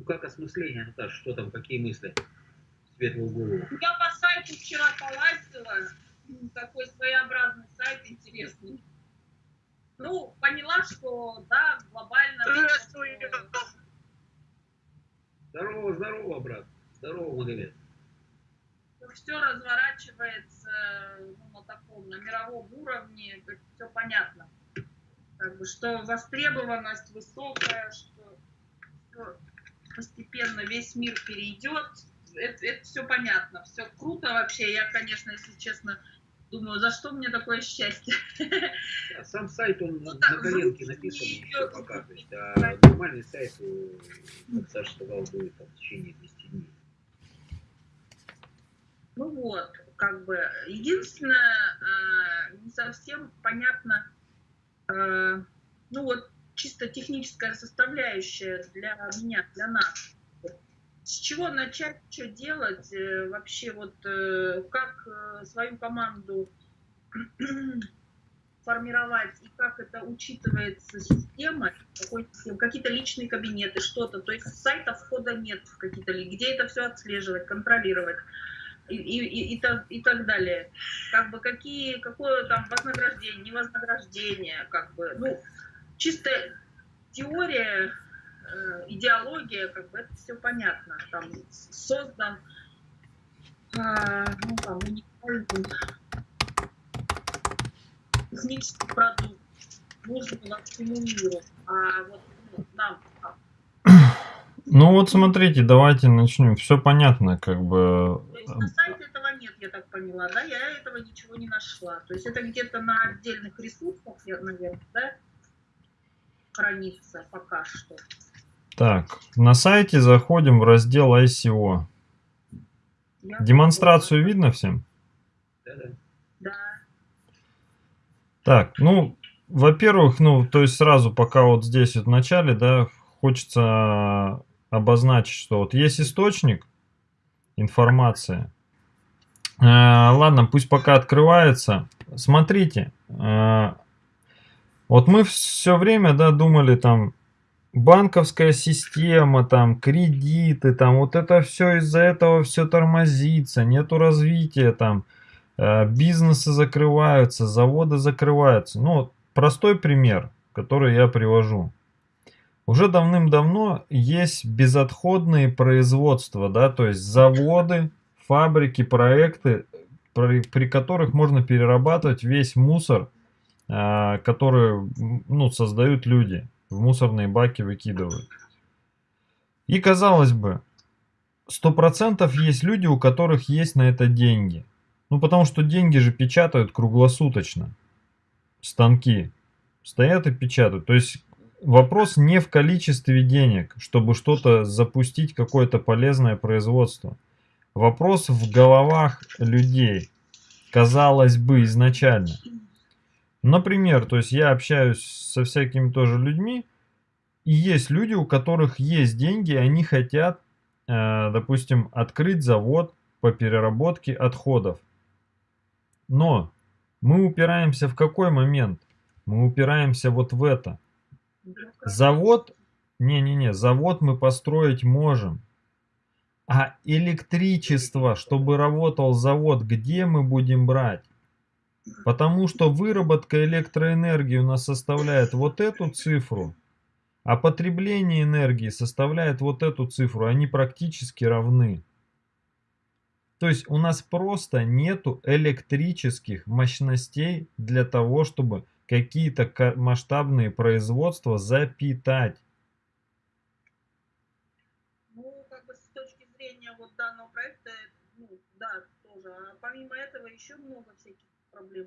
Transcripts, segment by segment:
Ну как осмысление, Наташа, что там, какие мысли? Светлую голову. Я по сайту вчера полазила, такой своеобразный сайт интересный. Ну, поняла, что да, глобально... Здорово, здорово, брат. Здорово, Магомед. Все разворачивается ну, на таком, на мировом уровне, все понятно. Как бы, что востребованность высокая, что, что постепенно весь мир перейдет. Это, это все понятно, все круто вообще. Я, конечно, если честно, думаю, за что мне такое счастье? А сам сайт, он ну, на коленке написан все пока. То есть, а нормальный сайт, э, как Саша сказал, будет там, в течение 10 дней. Ну вот, как бы, единственное, э, не совсем понятно, э, ну вот, чисто техническая составляющая для меня, для нас. С чего начать, что делать, э, вообще вот э, как э, свою команду формировать и как это учитывается системой, какие-то личные кабинеты, что-то. То есть сайта входа нет в какие-то, где это все отслеживать, контролировать и, и, и, так, и так далее. Как бы какие, какое там вознаграждение, невознаграждение, как бы, ну, чисто теория, э, идеология, как бы это все понятно. Там создан э, ну, там, уникальный технический продукт, нужный всему миру. А вот ну, нам ну вот смотрите, давайте начнем. Все понятно, как бы. То есть на сайте этого нет, я так поняла, да? Я этого ничего не нашла. То есть это где-то на отдельных ресурсах, наверное, да? Хранится пока что. Так, на сайте заходим в раздел ICO. Я Демонстрацию видно всем? Да, да. Так, ну, во-первых, ну, то есть сразу пока вот здесь вот в начале, да, хочется обозначить, что вот есть источник информации. Э, ладно, пусть пока открывается. Смотрите, э, вот мы все время, да, думали там, банковская система, там, кредиты, там, вот это все из-за этого все тормозится, нету развития, там, э, бизнесы закрываются, заводы закрываются. Ну, простой пример, который я привожу. Уже давным-давно есть безотходные производства, да, то есть заводы, фабрики, проекты, при, при которых можно перерабатывать весь мусор, которые ну, создают люди, в мусорные баки выкидывают. И казалось бы, сто процентов есть люди, у которых есть на это деньги. Ну потому что деньги же печатают круглосуточно. Станки стоят и печатают. То есть вопрос не в количестве денег, чтобы что-то запустить, какое-то полезное производство. Вопрос в головах людей. Казалось бы, изначально. Например, то есть я общаюсь со всякими тоже людьми, и есть люди, у которых есть деньги, они хотят, э, допустим, открыть завод по переработке отходов. Но мы упираемся в какой момент? Мы упираемся вот в это. Завод, не-не-не, завод мы построить можем. А электричество, чтобы работал завод, где мы будем брать? Потому что выработка электроэнергии у нас составляет вот эту цифру, а потребление энергии составляет вот эту цифру. Они практически равны. То есть у нас просто нету электрических мощностей для того, чтобы какие-то масштабные производства запитать. Ну, как бы с точки зрения вот данного проекта, ну, да, тоже. А помимо этого еще много всяких проблем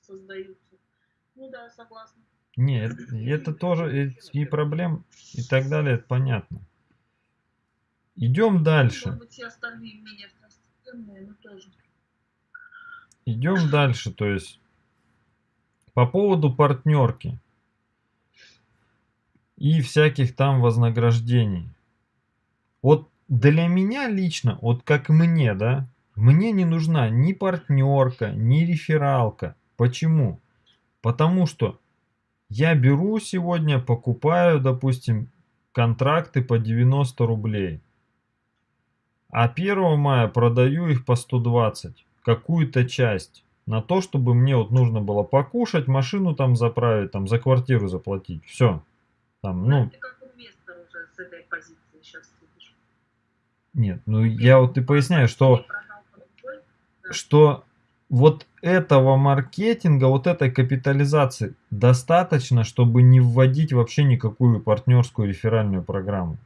создаются. Ну да, согласна. Нет, это тоже и проблем и так далее, это понятно. Идем дальше. Быть, но тоже. Идем дальше, то есть по поводу партнерки и всяких там вознаграждений. Вот для меня лично, вот как мне, да, мне не нужна ни партнерка, ни рефералка. Почему? Потому что я беру сегодня, покупаю, допустим, контракты по 90 рублей. А 1 мая продаю их по 120, какую-то часть. На то, чтобы мне вот нужно было покушать, машину там заправить, там за квартиру заплатить. Все. Там, Ну, ты как инвестор уже с этой позиции сейчас сидишь. нет, ну я вот и поясняю, что, Ты продал по другой, да. Что вот этого маркетинга, вот этой капитализации достаточно, чтобы не вводить вообще никакую партнерскую реферальную программу.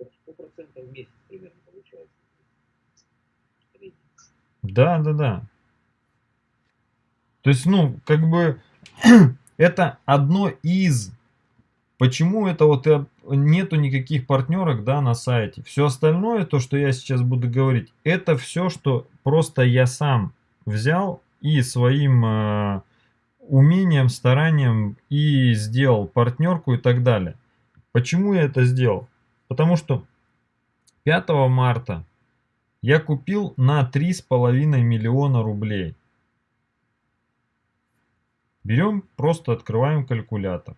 100% в месяц примерно получается. Средний. Да, да, да. То есть, ну, как бы это одно из. Почему это вот нету никаких партнерок, да, на сайте. Все остальное, то, что я сейчас буду говорить, это все, что просто я сам взял и своим э, умением, старанием и сделал партнерку и так далее. Почему я это сделал? Потому что 5 марта я купил на 3,5 миллиона рублей. Берем, просто открываем калькулятор.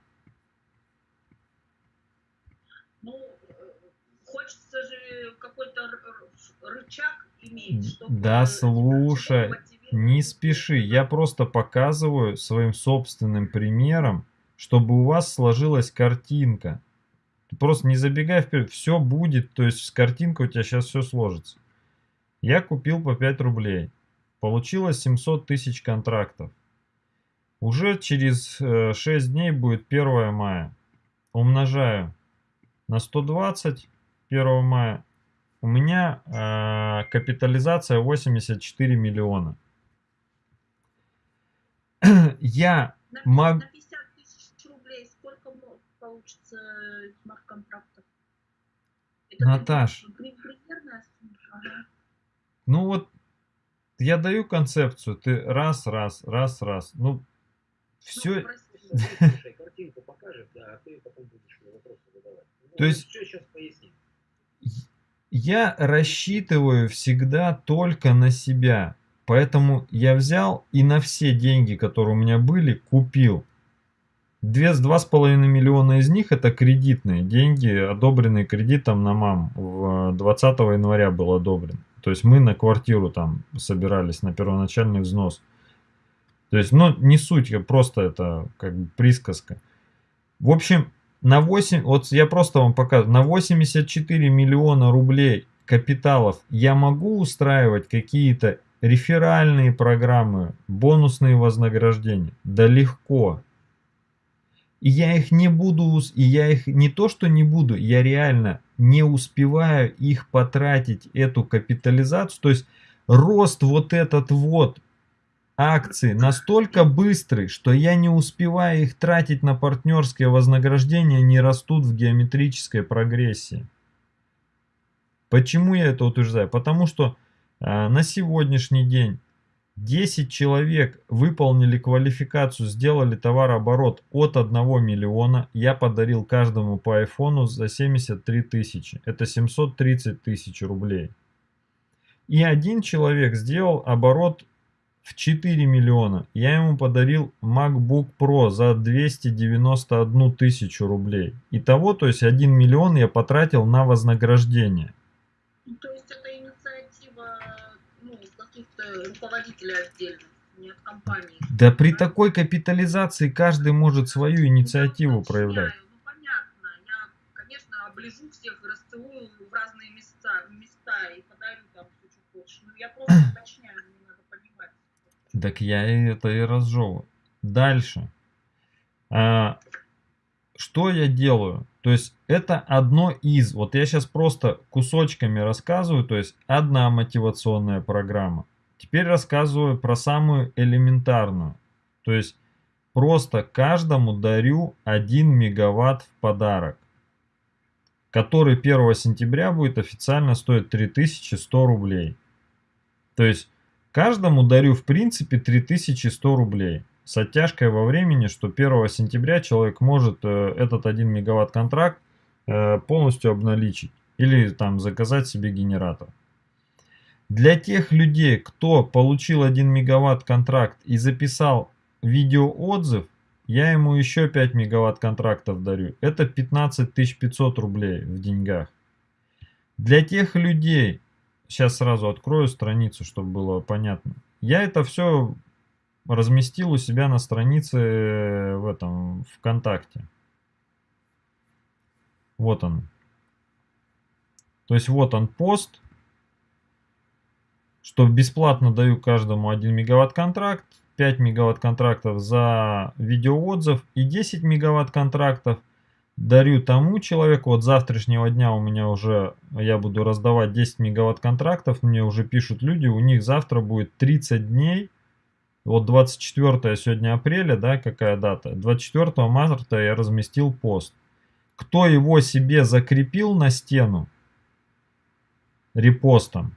Ну, э, хочется же какой-то р- р- рычаг иметь, чтобы... Да слушай. Не спеши, я просто показываю своим собственным примером, чтобы у вас сложилась картинка. Ты просто не забегай вперед, все будет, то есть с картинкой у тебя сейчас все сложится. Я купил по 5 рублей. Получилось 700 тысяч контрактов. Уже через э, 6 дней будет 1 мая. Умножаю на 120 1 мая. У меня э, капитализация 84 миллиона. Я На, мог- на 50 тысяч рублей сколько получится смарт-контрактов? Это Наташ. Ага. Ну вот, я даю концепцию, ты раз, раз, раз, раз. Ну, Ну, все, прости. Слушай, картинку покажет, да, а ты потом будешь вопросы задавать. Ну, То есть- Все сейчас поясним. Я рассчитываю всегда только на себя. Поэтому я взял и на все деньги, которые у меня были, купил. Две, два с половиной миллиона из них это кредитные деньги, одобренные кредитом на мам. В 20 января был одобрен. То есть мы на квартиру там собирались на первоначальный взнос. То есть, ну, не суть, просто это как бы присказка. В общем, на 8, вот я просто вам показываю, на 84 миллиона рублей капиталов я могу устраивать какие-то реферальные программы, бонусные вознаграждения? Да легко. И я их не буду, и я их не то что не буду, я реально не успеваю их потратить, эту капитализацию. То есть рост вот этот вот акций настолько быстрый, что я не успеваю их тратить на партнерские вознаграждения, они растут в геометрической прогрессии. Почему я это утверждаю? Потому что а, на сегодняшний день 10 человек выполнили квалификацию, сделали товарооборот от 1 миллиона. Я подарил каждому по айфону за 73 тысячи. Это 730 тысяч рублей. И один человек сделал оборот в 4 миллиона. Я ему подарил MacBook Pro за 291 тысячу рублей. Итого, то есть 1 миллион я потратил на вознаграждение. Ну, то есть это инициатива ну, каких-то руководителей отдельных, не от компании. Да при такой капитализации каждый может свою инициативу Я проявлять. Ну, понятно. Я, конечно, оближу всех и расцелую в разные места, места и подарю там что хочешь. Но я просто уточняю. Так я это и разжевываю. Дальше. А, что я делаю? То есть это одно из. Вот я сейчас просто кусочками рассказываю. То есть одна мотивационная программа. Теперь рассказываю про самую элементарную. То есть просто каждому дарю 1 мегаватт в подарок. Который 1 сентября будет официально стоить 3100 рублей. То есть Каждому дарю в принципе 3100 рублей. С оттяжкой во времени, что 1 сентября человек может э, этот 1 мегаватт контракт э, полностью обналичить. Или там заказать себе генератор. Для тех людей, кто получил 1 мегаватт контракт и записал видеоотзыв, я ему еще 5 мегаватт контрактов дарю. Это 15 500 рублей в деньгах. Для тех людей, сейчас сразу открою страницу, чтобы было понятно. Я это все разместил у себя на странице в этом ВКонтакте. Вот он. То есть вот он пост, что бесплатно даю каждому 1 мегаватт контракт, 5 мегаватт контрактов за видеоотзыв и 10 мегаватт контрактов дарю тому человеку. Вот завтрашнего дня у меня уже, я буду раздавать 10 мегаватт контрактов, мне уже пишут люди, у них завтра будет 30 дней. Вот 24 сегодня апреля, да, какая дата? 24 марта я разместил пост. Кто его себе закрепил на стену репостом,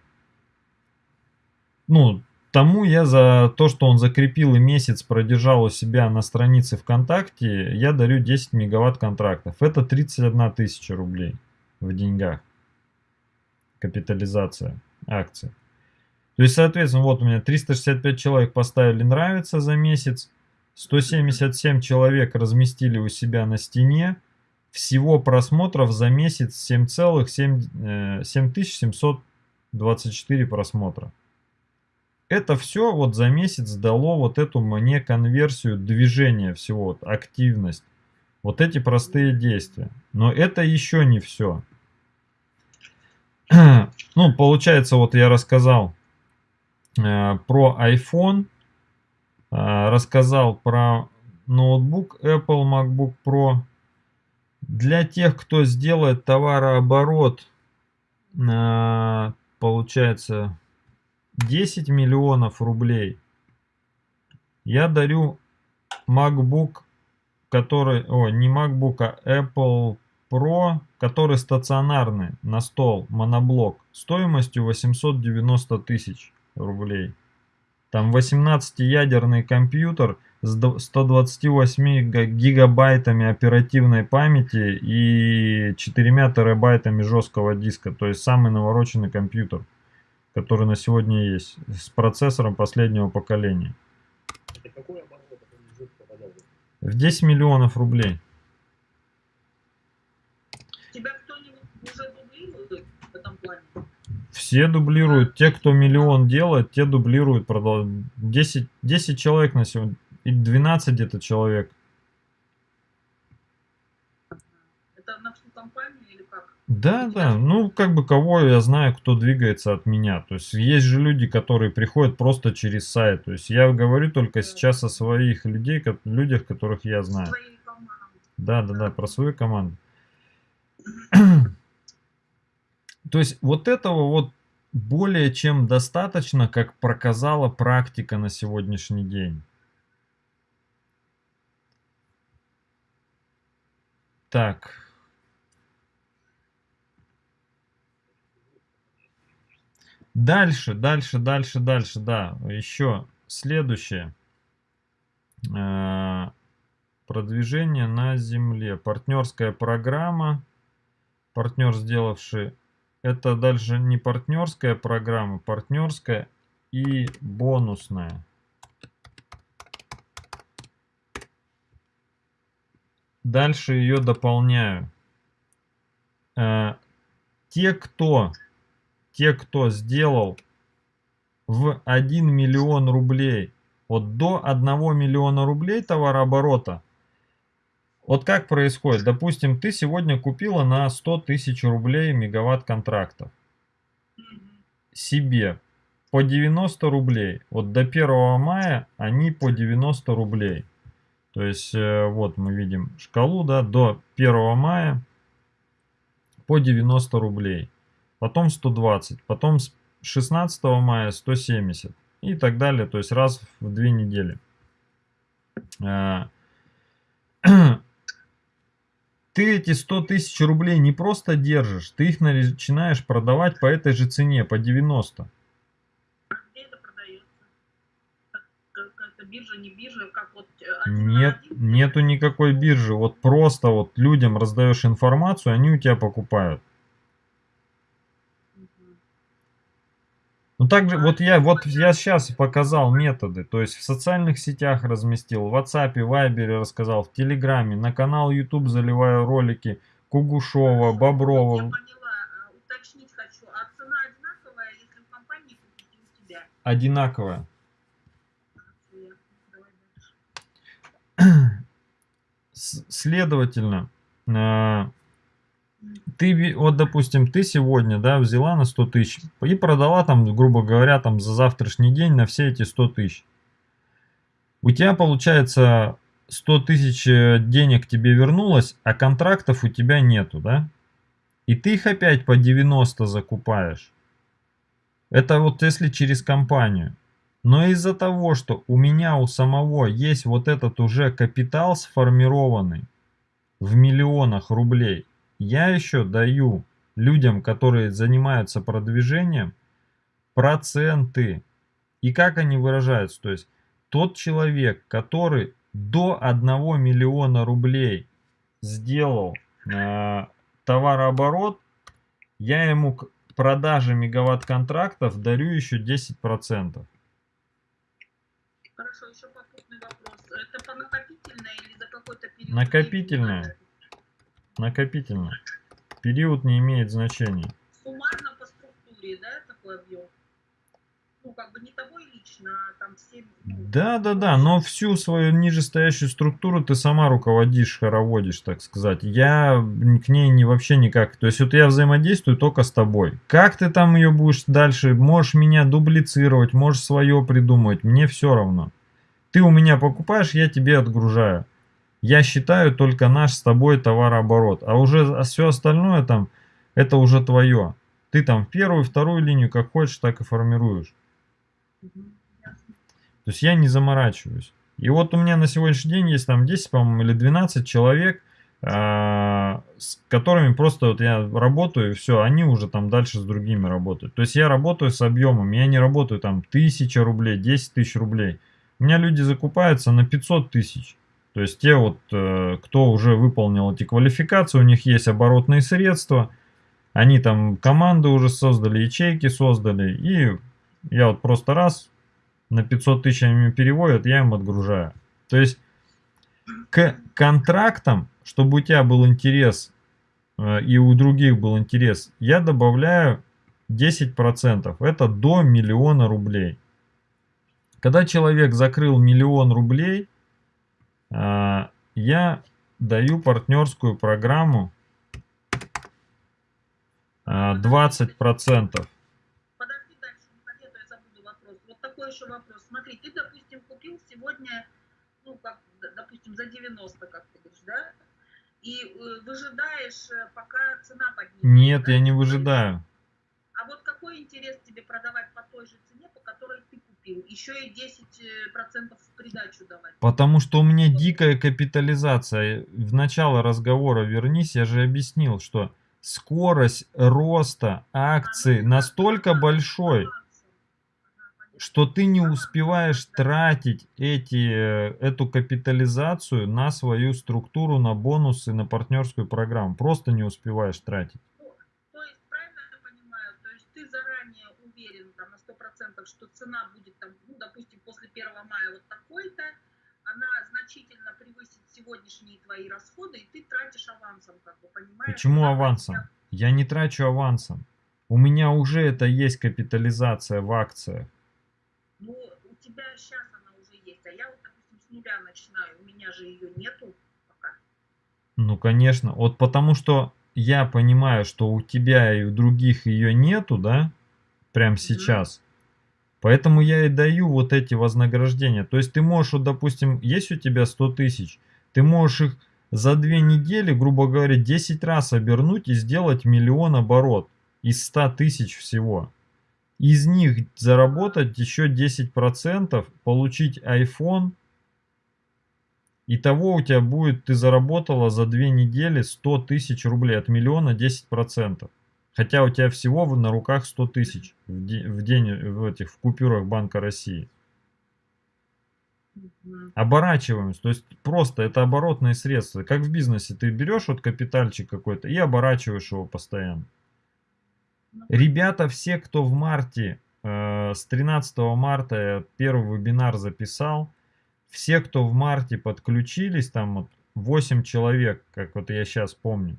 ну, тому я за то, что он закрепил и месяц продержал у себя на странице ВКонтакте, я дарю 10 мегаватт контрактов. Это 31 тысяча рублей в деньгах. Капитализация акций. То есть, соответственно, вот у меня 365 человек поставили нравится за месяц, 177 человек разместили у себя на стене, всего просмотров за месяц 7,7 7724 э, просмотра. Это все вот за месяц дало вот эту мне конверсию движения всего, вот, активность. Вот эти простые действия. Но это еще не все. Ну, получается, вот я рассказал э, про iPhone, э, рассказал про ноутбук Apple MacBook Pro, для тех, кто сделает товарооборот, э, получается 10 миллионов рублей, я дарю MacBook, который, о, не MacBook, а Apple Pro, который стационарный на стол, моноблок, стоимостью 890 тысяч рублей. Там 18-ядерный компьютер с 128 гигабайтами оперативной памяти и 4 терабайтами жесткого диска. То есть самый навороченный компьютер, который на сегодня есть, с процессором последнего поколения. В 10 миллионов рублей. Тебя кто-нибудь уже дублирует в этом плане? Все дублируют. Те, кто миллион делает, те дублируют. 10, 10 человек на сегодня. И 12 где-то человек. Это на всю компанию или как? Да, да, ну как бы кого я знаю, кто двигается от меня. То есть есть же люди, которые приходят просто через сайт. То есть я говорю только сейчас о своих людей, людях, которых я знаю. Да, да, да, про свою команду. То есть вот этого вот более чем достаточно, как показала практика на сегодняшний день. Так. Дальше, дальше, дальше, дальше, да. Еще следующее. Э, продвижение на земле. Партнерская программа. Партнер, сделавший... Это дальше не партнерская программа, партнерская и бонусная. Дальше ее дополняю. Э, те, кто, те, кто сделал в 1 миллион рублей, вот до 1 миллиона рублей товарооборота, вот как происходит? Допустим, ты сегодня купила на 100 тысяч рублей мегаватт контрактов. Себе по 90 рублей. Вот до 1 мая они по 90 рублей. То есть э, вот мы видим шкалу да, до 1 мая по 90 рублей. Потом 120, потом с 16 мая 170 и так далее. То есть раз в две недели. Э, ты эти 100 тысяч рублей не просто держишь, ты их начинаешь продавать по этой же цене, по 90 биржа, не биржа, как вот... Э, Нет, нету никакой биржи. Вот просто вот людям раздаешь информацию, они у тебя покупают. Ну также вот я вот я сейчас показал методы, то есть в социальных сетях разместил, в WhatsApp, Viber рассказал, в Телеграме, на канал YouTube заливаю ролики Кугушова, Боброва. Я поняла, а, уточнить хочу, а цена одинаковая, если в компании купить у тебя? Одинаковая. Следовательно, э, ты, вот, допустим, ты сегодня, да, взяла на 100 тысяч и продала там, грубо говоря, там за завтрашний день на все эти 100 тысяч. У тебя, получается, 100 тысяч э, денег тебе вернулось, а контрактов у тебя нету, да? И ты их опять по 90 закупаешь. Это вот если через компанию. Но из-за того, что у меня у самого есть вот этот уже капитал сформированный в миллионах рублей, я еще даю людям, которые занимаются продвижением, проценты. И как они выражаются? То есть тот человек, который до 1 миллиона рублей сделал э, товарооборот, я ему к продаже мегаватт-контрактов дарю еще 10%. Хорошо, еще попутный вопрос. Это по накопительной или за какой-то период? Накопительная. Накопительно. Период не имеет значения. Суммарно по структуре, да, такой объем? Ну, как бы не тобой лично, а там всем... ну, Да, да, да, но всю свою нижестоящую структуру ты сама руководишь, хороводишь, так сказать. Я к ней не вообще никак. То есть вот я взаимодействую только с тобой. Как ты там ее будешь дальше? Можешь меня дублицировать, можешь свое придумывать. Мне все равно. Ты у меня покупаешь, я тебе отгружаю. Я считаю только наш с тобой товарооборот. А уже все остальное там, это уже твое. Ты там первую, вторую линию как хочешь, так и формируешь. То есть я не заморачиваюсь. И вот у меня на сегодняшний день есть там 10, по-моему, или 12 человек, а, с которыми просто вот я работаю, и все, они уже там дальше с другими работают. То есть я работаю с объемом, я не работаю там 1000 рублей, 10 тысяч рублей. У меня люди закупаются на 500 тысяч. То есть те вот, э, кто уже выполнил эти квалификации, у них есть оборотные средства, они там команды уже создали, ячейки создали, и я вот просто раз на 500 тысяч они переводят, я им отгружаю. То есть к контрактам, чтобы у тебя был интерес э, и у других был интерес, я добавляю 10%. Это до миллиона рублей. Когда человек закрыл миллион рублей, я даю партнерскую программу а, 20%. Подожди дальше, не а то я забуду вопрос. Вот такой еще вопрос. Смотри, ты, допустим, купил сегодня, ну, как, допустим, за 90, как ты говоришь, да? И э, выжидаешь, э, пока цена поднимется. Нет, да? я не выжидаю. А вот какой интерес тебе продавать по той же цене, по которой ты купил? Еще и 10% в придачу давать. Потому что у меня дикая капитализация. В начало разговора вернись, я же объяснил, что скорость роста акций настолько большой, что ты не успеваешь тратить эти, э, эту капитализацию на свою структуру, на бонусы, на партнерскую программу. Просто не успеваешь тратить. То есть, правильно я понимаю, то есть ты заранее уверен там, на 100%, что цена будет, там, ну, допустим, после 1 мая вот такой-то, она значительно превысит сегодняшние твои расходы, и ты тратишь авансом, как бы, понимаешь? Почему авансом? я- Я не трачу авансом. У меня уже это есть капитализация в акциях. Ну, у тебя сейчас она уже есть, а я вот, допустим, с нуля начинаю, у меня же ее нету пока. Ну, конечно. Вот потому что я понимаю, что у тебя и у других ее нету, да, прям сейчас. Поэтому я и даю вот эти вознаграждения. То есть ты можешь, вот, допустим, есть у тебя 100 тысяч, ты можешь их за две недели, грубо говоря, 10 раз обернуть и сделать миллион оборот из 100 тысяч всего. Из них заработать еще 10%, получить iPhone. Итого у тебя будет, ты заработала за две недели 100 тысяч рублей, от миллиона 10%. Хотя у тебя всего на руках 100 тысяч в, де- в день в этих в купюрах Банка России. Оборачиваемость, то есть просто это оборотные средства. Как в бизнесе, ты берешь вот капитальчик какой-то и оборачиваешь его постоянно. Ну, Ребята, все, кто в марте э, с 13 марта я первый вебинар записал. Все, кто в марте подключились, там вот 8 человек, как вот я сейчас помню,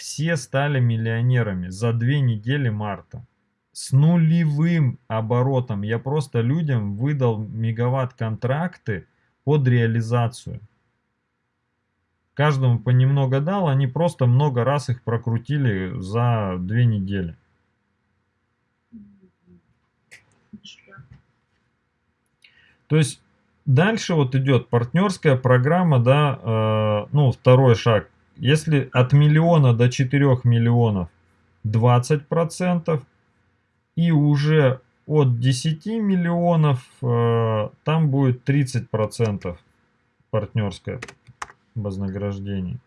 все стали миллионерами за две недели марта. С нулевым оборотом. Я просто людям выдал мегаватт-контракты под реализацию. Каждому понемногу дал, они просто много раз их прокрутили за две недели. То есть дальше вот идет партнерская программа, да, э, ну второй шаг. Если от миллиона до 4 миллионов 20%, и уже от 10 миллионов э, там будет 30% партнерское вознаграждение.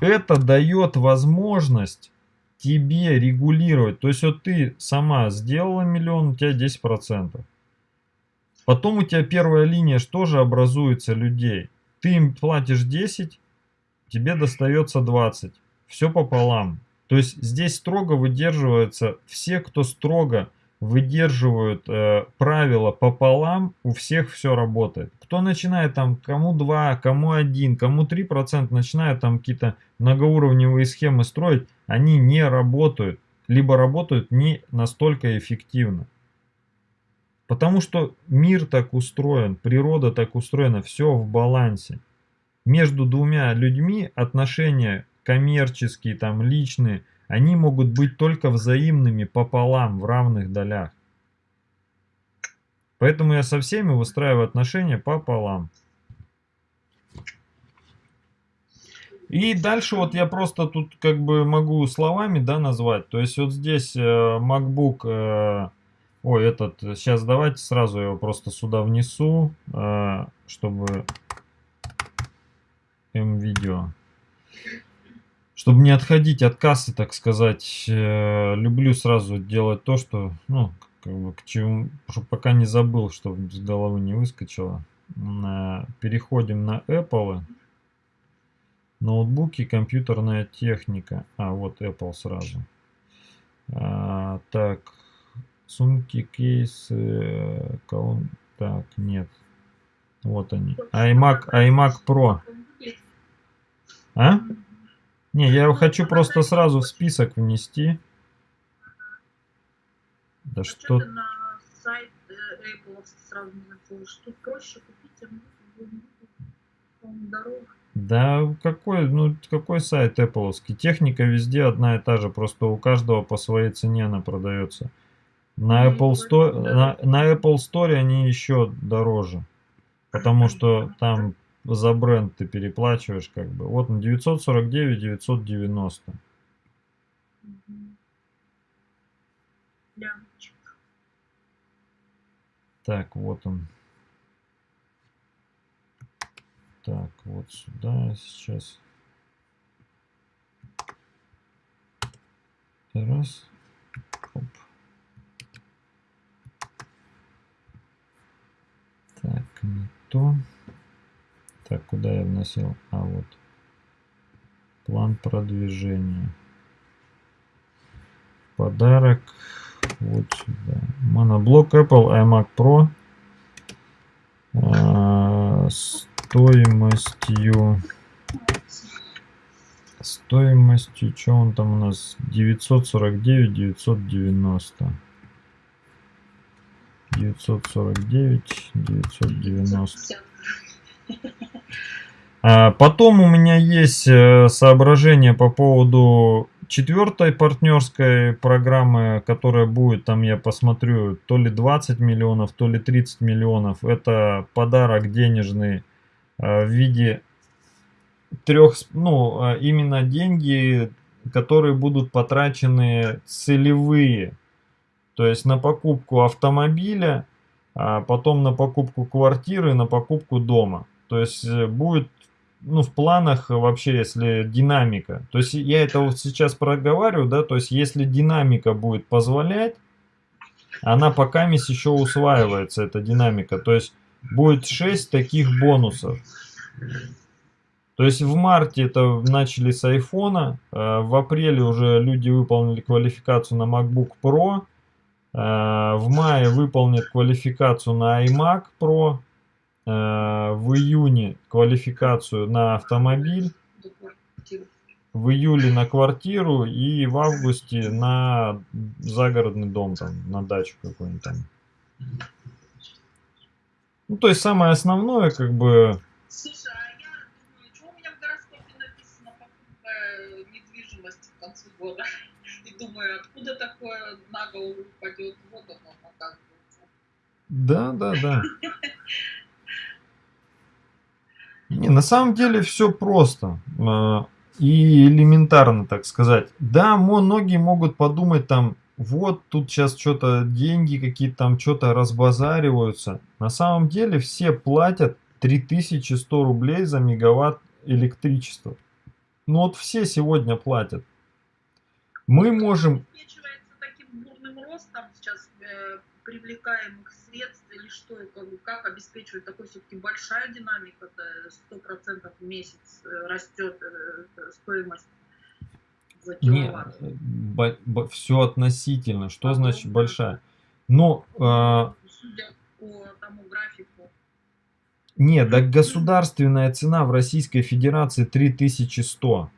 Это дает возможность тебе регулировать. То есть вот ты сама сделала миллион, у тебя 10%. Потом у тебя первая линия что же образуется людей. Ты им платишь 10, тебе достается 20. Все пополам. То есть здесь строго выдерживаются все, кто строго выдерживают э, правила пополам, у всех все работает. Кто начинает там, кому 2, кому 1, кому 3%, начинает там какие-то многоуровневые схемы строить, они не работают, либо работают не настолько эффективно. Потому что мир так устроен, природа так устроена, все в балансе. Между двумя людьми отношения коммерческие, там, личные, они могут быть только взаимными пополам, в равных долях. Поэтому я со всеми выстраиваю отношения пополам. И дальше вот я просто тут как бы могу словами, да, назвать. То есть вот здесь э, MacBook, э, ой, этот, сейчас давайте сразу его просто сюда внесу, э, чтобы M-видео чтобы не отходить от кассы, так сказать, э, люблю сразу делать то, что, ну, как бы, к чему, чтобы пока не забыл, чтобы с головы не выскочило. Переходим на Apple. Ноутбуки, компьютерная техника. А, вот Apple сразу. А, так, сумки, кейсы, колон... Так, нет. Вот они. iMac, iMac Pro. А? Не, я его хочу просто сразу в список внести. Да что... сайт э, Apple сразу не заходишь? Тут проще купить, а. Да какой, ну какой сайт Apple? Техника везде одна и та же, просто у каждого по своей цене она продается. На Apple, Store, на, на Apple Store они еще дороже, потому что там за бренд ты переплачиваешь как бы. Вот на 949, 990. Так, вот он. Так, вот сюда сейчас. Раз. Оп. Так, не то. Так, куда я вносил? А, вот. План продвижения. Подарок. Вот сюда. Моноблок Apple iMac Pro. А, стоимостью... Стоимостью, что он там у нас? 949, 990. 949, 990. А, потом у меня есть э, соображение по поводу четвертой партнерской программы, которая будет, там я посмотрю, то ли 20 миллионов, то ли 30 миллионов. Это подарок денежный э, в виде трех, ну, а именно деньги, которые будут потрачены целевые. То есть на покупку автомобиля, а потом на покупку квартиры, на покупку дома. То есть э, будет ну, в планах вообще, если динамика. То есть я это вот сейчас проговариваю, да, то есть если динамика будет позволять, она пока еще усваивается, эта динамика. То есть будет 6 таких бонусов. То есть в марте это начали с айфона, э, в апреле уже люди выполнили квалификацию на MacBook Pro, в мае выполнит квалификацию на iMac Pro, в июне квалификацию на автомобиль, в июле на квартиру и в августе на загородный дом, там, на дачу какую-нибудь там. Ну, то есть самое основное, как бы... Слушай, а я думаю, что у меня в гороскопе написано покупка недвижимости к концу года? И думаю, откуда такое на голову упадет, вот оно оказывается. Да, да, да. Не, на самом деле все просто. А, и элементарно, так сказать. Да, многие могут подумать там, вот тут сейчас что-то деньги какие-то там что-то разбазариваются. На самом деле все платят 3100 рублей за мегаватт электричества. Ну вот все сегодня платят. Мы можем... таким бурным ростом сейчас э, привлекаемых средств или что, как, как обеспечивать такой все-таки большая динамика, сто процентов в месяц э, растет э, стоимость за киловатт? Нет, все относительно. Что а значит ну, большая? Но... Э, судя по тому графику. Нет, да государственная цена в Российской Федерации 3100.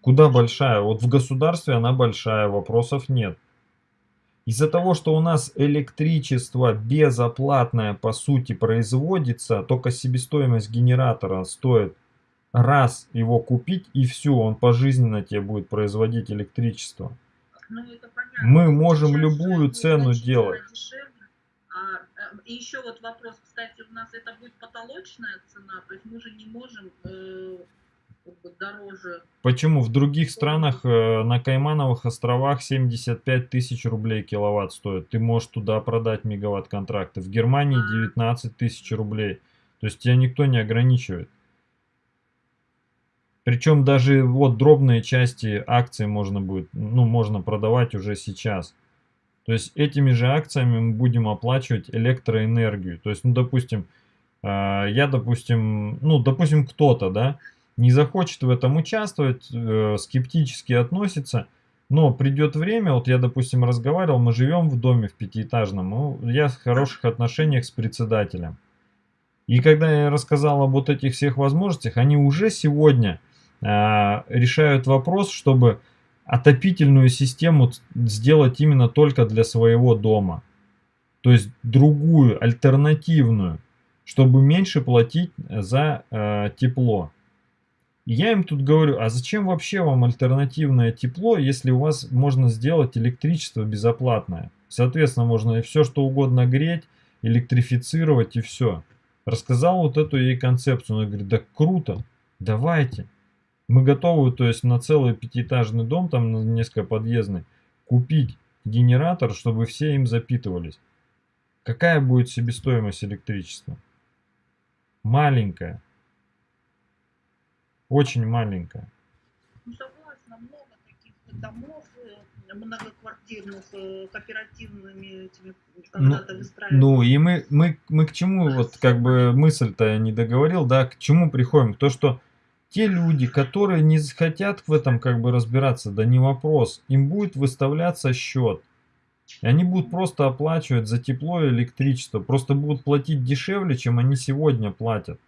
Куда большая? Вот в государстве она большая, вопросов нет. Из-за того, что у нас электричество безоплатное по сути производится, только себестоимость генератора стоит раз его купить и все, он пожизненно тебе будет производить электричество. Ну, Мы можем любую цену делать. А, э, и еще вот вопрос, кстати, у нас это будет потолочная цена, то есть мы же не можем э, дороже. Почему? В других странах э, на Каймановых островах 75 тысяч рублей киловатт стоит. Ты можешь туда продать мегаватт контракты. В Германии 19 а. тысяч рублей. То есть тебя никто не ограничивает. Причем даже вот дробные части акций можно будет, ну, можно продавать уже сейчас. То есть этими же акциями мы будем оплачивать электроэнергию. То есть, ну, допустим, э, я, допустим, ну, допустим, кто-то, да, не захочет в этом участвовать, э, скептически относится, но придет время, вот я, допустим, разговаривал, мы живем в доме в пятиэтажном, ну, я в хороших отношениях с председателем. И когда я рассказал об вот этих всех возможностях, они уже сегодня а, решают вопрос, чтобы отопительную систему сделать именно только для своего дома. То есть другую, альтернативную, чтобы меньше платить за э, тепло. Я им тут говорю, а зачем вообще вам альтернативное тепло, если у вас можно сделать электричество безоплатное? Соответственно, можно и все что угодно греть, электрифицировать и все. Рассказал вот эту ей концепцию. Она говорит, да круто, давайте. Мы готовы, то есть на целый пятиэтажный дом, там на несколько подъездный, купить генератор, чтобы все им запитывались. Какая будет себестоимость электричества? Маленькая. Очень маленькая. Ну, согласна, много таких домов э, многоквартирных, э, кооперативными этими когда-то ну, Ну, и мы, мы, мы к чему, вот как бы мысль-то я не договорил, да, к чему приходим? То, что те люди, которые не хотят в этом как бы разбираться, да не вопрос, им будет выставляться счет. И они будут просто оплачивать за тепло и электричество, просто будут платить дешевле, чем они сегодня платят.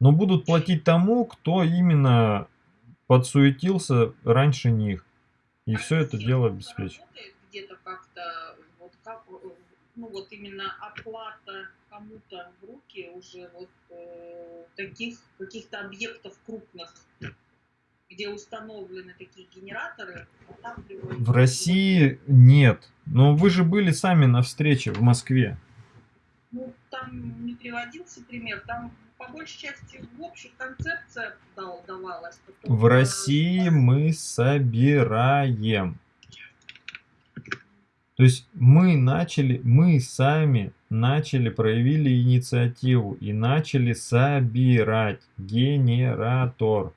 Но будут платить тому, кто именно подсуетился раньше них. И а все это дело обеспечит. Где-то как-то, вот как, ну вот именно оплата кому-то в руки уже вот э, таких каких-то объектов крупных, где установлены такие генераторы. В России нет. Но вы же были сами на встрече в Москве. Ну, там не приводился пример. Там по большей части в общих концепциях давалась. В России мы собираем. То есть мы начали, мы сами начали, проявили инициативу и начали собирать генератор.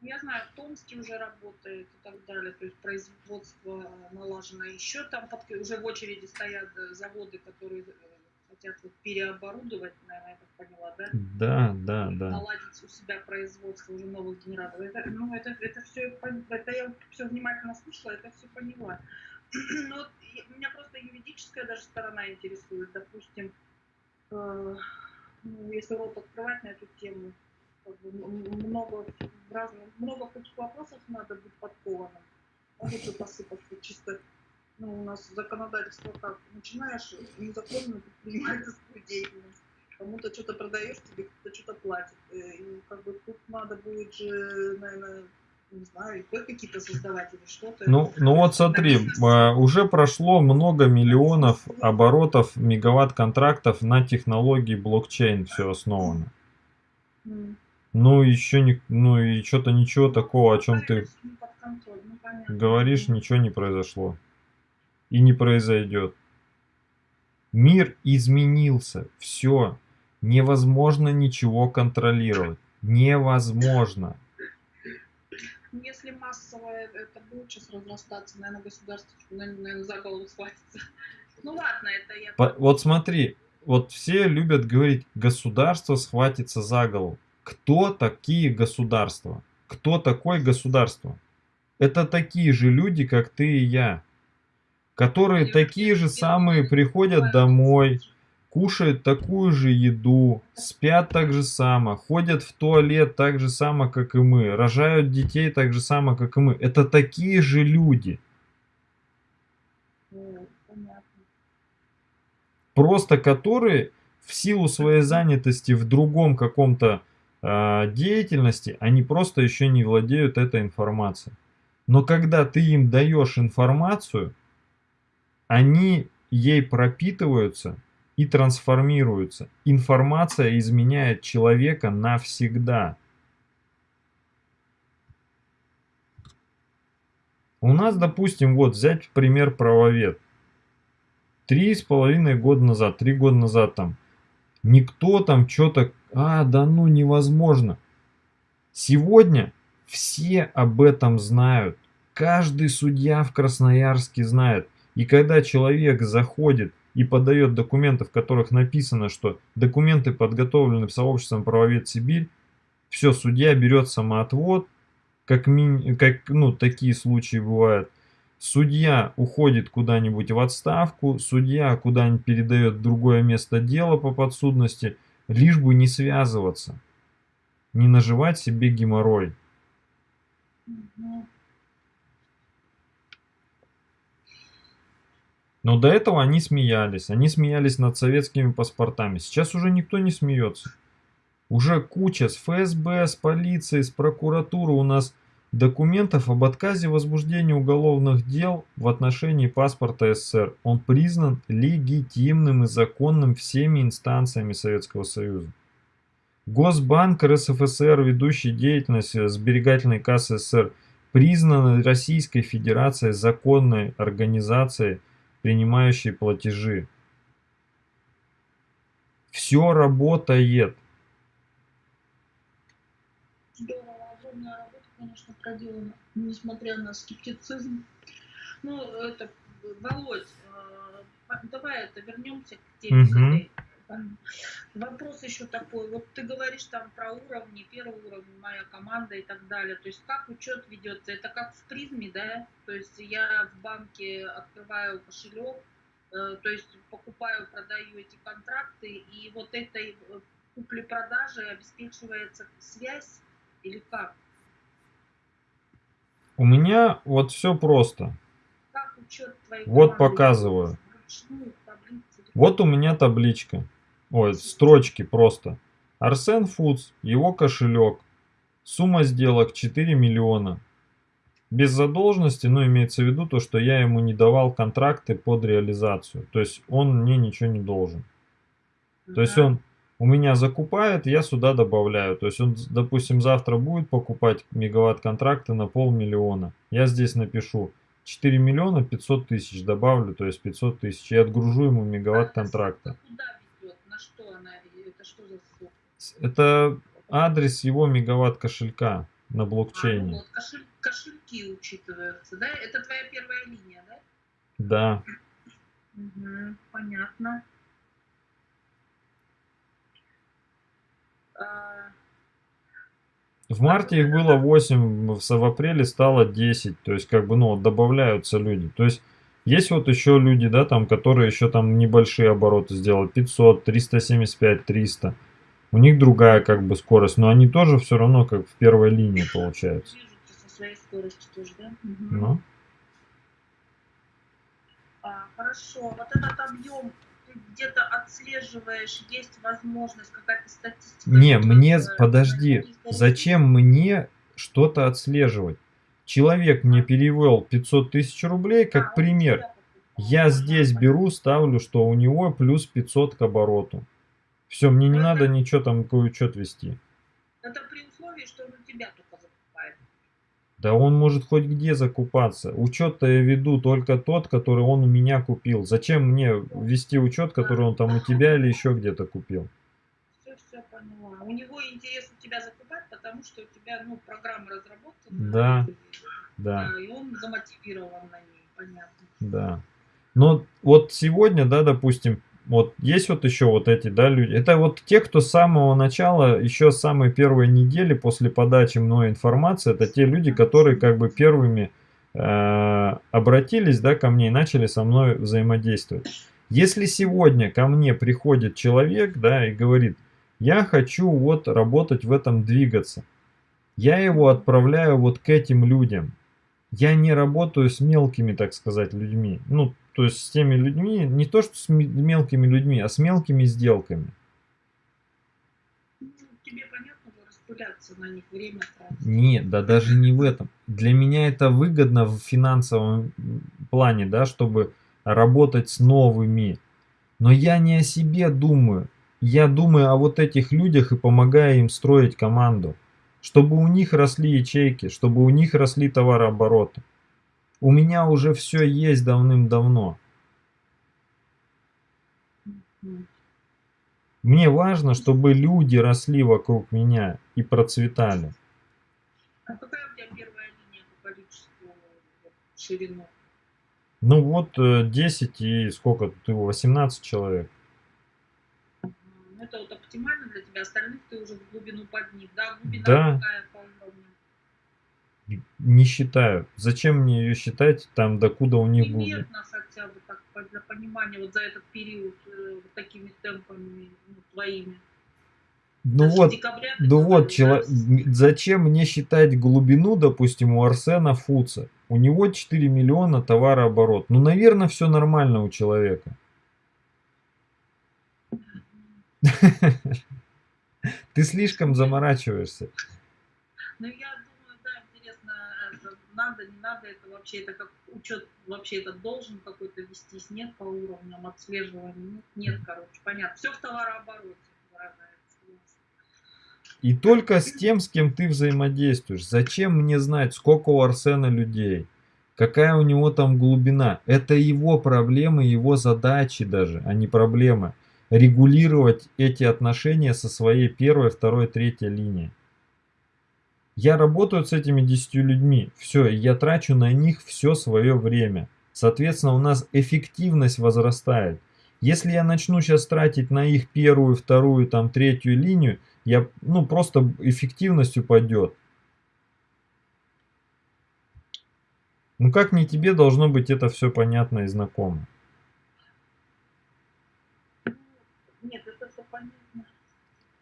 Я знаю, в Томске уже работает и так далее, то есть производство налажено. Еще там уже в очереди стоят заводы, которые э, хотят вот переоборудовать, наверное, я так поняла, да? Да, да, да. Наладить у себя производство уже новых генераторов. Это, ну, это, это все, это я все внимательно слушала, это все поняла. Ну, вот меня просто юридическая даже сторона интересует. Допустим, э, ну, если рот открывать на эту тему, как бы много разных, много каких вопросов надо быть подкованным. Же посыпаться чисто. Ну, у нас законодательство как? Начинаешь незаконную предпринимательскую деятельность. Кому-то что-то продаешь, тебе кто-то что-то платит. Э, И как бы тут надо будет же, наверное, не знаю, какие-то создавать или что-то. Ну, ну вот смотри, а, уже прошло много миллионов оборотов мегаватт-контрактов на технологии блокчейн все основано. Ну, еще не, ну и что-то ничего такого, о чем ты ну, говоришь, ничего не произошло. И не произойдет. Мир изменился. Все. Невозможно ничего контролировать. Невозможно. Если массовое это будет сейчас разрастаться, наверное, государство, наверное, за голову схватится. Ну ладно, это я... По- Вот смотри, вот все любят говорить, государство схватится за голову. Кто такие государства? Кто такое государство? Это такие же люди, как ты и я, которые такие же самые приходят домой, кушают такую же еду, спят так же само, ходят в туалет так же само, как и мы, рожают детей так же само, как и мы. Это такие же люди. Просто которые в силу своей занятости в другом каком-то а, деятельности, они просто еще не владеют этой информацией. Но когда ты им даешь информацию, они ей пропитываются и трансформируются. Информация изменяет человека навсегда. У нас, допустим, вот взять пример правовед. Три с половиной года назад, три года назад там, никто там что-то, а, да ну невозможно. Сегодня все об этом знают. Каждый судья в Красноярске знает. И когда человек заходит и подает документы, в которых написано, что документы подготовлены сообществом правовед Сибирь, все, судья берет самоотвод, как, мини, как ну, такие случаи бывают. Судья уходит куда-нибудь в отставку, судья куда-нибудь передает другое место дела по подсудности, лишь бы не связываться, не наживать себе геморрой. Мгм. Но до этого они смеялись, они смеялись над советскими паспортами. Сейчас уже никто не смеется. Уже куча с ФСБ, с полицией, с прокуратуры у нас документов об отказе возбуждения уголовных дел в отношении паспорта СССР. Он признан легитимным и законным всеми инстанциями Советского Союза. Госбанк РСФСР, ведущий деятельность сберегательной кассы СССР, признан Российской Федерацией законной организацией, принимающей платежи. Все работает. Здорово, огромная работа, конечно, проделана, несмотря на скептицизм. Ну, это, Володь, э, давай это вернемся к теме. Там Вопрос еще такой. Вот ты говоришь там про уровни, первый уровень, моя команда и так далее. То есть как учет ведется? Это как в призме, да? То есть я в банке открываю кошелек, э, то есть покупаю, продаю эти контракты, и вот этой э, купли-продажи обеспечивается связь или как? У меня вот все просто. Как учет твоей Вот показываю. Вот у меня табличка. Ой, строчки просто. Арсен Фудс, его кошелек. Сумма сделок 4 миллиона. Без задолженности, но имеется в виду то, что я ему не давал контракты под реализацию. То есть он мне ничего не должен. То есть он у меня закупает, я сюда добавляю. То есть он, допустим, завтра будет покупать мегаватт контракты на полмиллиона. Я здесь напишу 4 миллиона 500 тысяч добавлю, то есть 500 тысяч. И отгружу ему мегаватт А контракта. ссылка Куда ведет? На что она? Это что за ссылка? Это адрес его мегаватт кошелька на А, ну блокчейне. вот, кошель- кошельки учитываются, да? Это твоя первая линия, да? Да. Мгм, понятно. А, В марте их было 8, в апреле стало 10. То есть, как бы, ну, добавляются люди. То есть, Есть вот еще люди, да, там, которые еще там небольшие обороты сделают, 500, 375, 300. У них другая как бы скорость, но они тоже все равно как в первой линии тоже, да? Мгм. Ну, А, хорошо, вот этот объем где-то отслеживаешь, есть возможность, какая-то статистика? не, мне, подожди, зачем мне что-то отслеживать? Человек мне перевел 500 тысяч рублей, А, как он пример. Я здесь беру, ставлю, что у него плюс 500 к обороту. Все, мне не Ну, надо это- ничего там, какой учет вести. Это при условии, что он у тебя только закупает. Да он может хоть где закупаться. Учет-то я веду только тот, который он у меня купил. Зачем мне вести учет, который он там у тебя или еще где-то купил? Все, все поняла. У него интерес у тебя закупать, потому что у тебя, ну, программа разработана. Да, Да, да, и он замотивирован на ней, понятно. да. Но вот сегодня, да, допустим, вот есть вот еще вот эти, да, люди. Это вот те, кто с самого начала, еще с самой первой недели после подачи мной информации, это те люди, которые как бы первыми э, обратились, да, ко мне и начали со мной взаимодействовать. Если сегодня ко мне приходит человек, да, и говорит, я хочу вот работать в этом двигаться, я его отправляю вот к этим людям. Я не работаю с мелкими, так сказать, людьми. Ну, то есть с теми людьми, не то что с ме- мелкими людьми, а с мелкими сделками. Ну, тебе понятно, распыляться на них, время тратить. Нет, да даже не в этом. Для меня это выгодно в финансовом плане, да, чтобы работать с новыми. Но я не о себе думаю. Я думаю о вот этих людях и помогаю им строить команду. Чтобы у них росли ячейки, чтобы у них росли товарообороты. У меня уже все есть давным-давно. Мне важно, чтобы люди росли вокруг меня и процветали. А какая у тебя первая линия по количеству ширину? Ну вот э, 10 и сколько тут его, 18 человек. М, Это вот оптимально для тебя, остальных ты уже в глубину под них, да? Глубина Да. какая? Не считаю. Зачем мне ее считать там, докуда у них будет? Примерно хотя бы так, для понимания вот за этот период э, вот такими темпами ну, твоими. Ну вот, декабря ну вот, чело- зачем мне считать глубину, допустим, у Арсена Фуца? У него 4 миллиона товарооборот. Ну, наверное, все нормально у человека. Ты слишком заморачиваешься. Ну, я надо, не надо, это вообще, это как учет, вообще это должен какой-то вестись, нет по уровням отслеживания, нет, нет, короче, понятно. Все в товарообороте выражается. И только с тем, с кем ты взаимодействуешь. Зачем мне знать, сколько у Арсена людей? Какая у него там глубина? Это его проблемы, его задачи даже, а не проблемы. Регулировать эти отношения со своей первой, второй, третьей линии. Я работаю с этими 10 людьми. Все, я трачу на них все свое время. Соответственно, у нас эффективность возрастает. Если я начну сейчас тратить на их первую, вторую, там, третью линию, я, ну, просто эффективность упадет. Ну, как не тебе должно быть это все понятно и знакомо? Нет, это все понятно.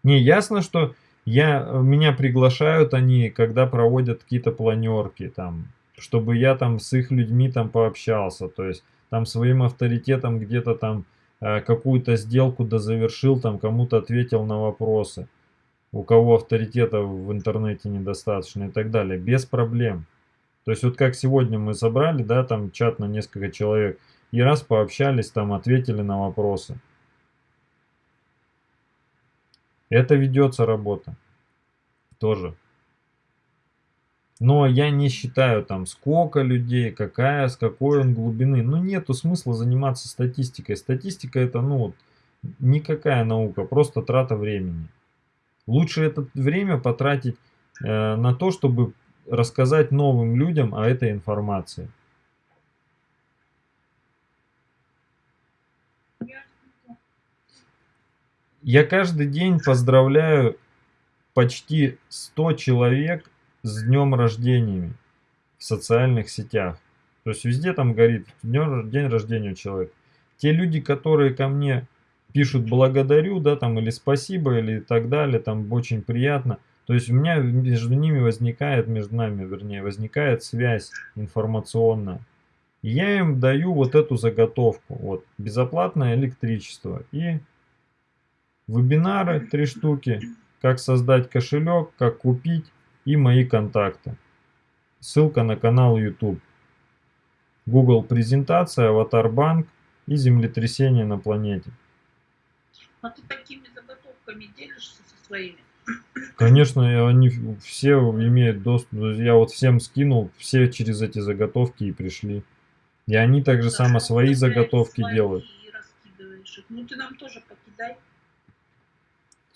Не, ясно, что я, меня приглашают они, когда проводят какие-то планерки, там, чтобы я там с их людьми там пообщался, то есть там своим авторитетом где-то там э, какую-то сделку дозавершил, там кому-то ответил на вопросы, у кого авторитета в интернете недостаточно и так далее, без проблем. То есть вот как сегодня мы собрали, да, там чат на несколько человек, и раз пообщались, там ответили на вопросы. Это ведется работа. Тоже. Но я не считаю там сколько людей, какая, с какой он глубины. Ну нету смысла заниматься статистикой. Статистика это ну вот никакая наука, просто трата времени. Лучше это время потратить э, на то, чтобы рассказать новым людям о этой информации. Я каждый день поздравляю почти 100 человек с днем рождения в социальных сетях. То есть везде там горит день, день рождения у человека. Те люди, которые ко мне пишут благодарю, да, там, или спасибо, или так далее, там, очень приятно. То есть у меня между ними возникает, между нами, вернее, возникает связь информационная. И я им даю вот эту заготовку, вот, безоплатное электричество и вебинары, три штуки, как создать кошелек, как купить и мои контакты. Ссылка на канал YouTube. Google презентация, Аватар банк и землетрясение на планете. А ты такими заготовками делишься со своими? Конечно, они все имеют доступ. Я вот всем скинул, все через эти заготовки и пришли. И они также да, само свои заготовки свои делают. Ну ты нам тоже покидай.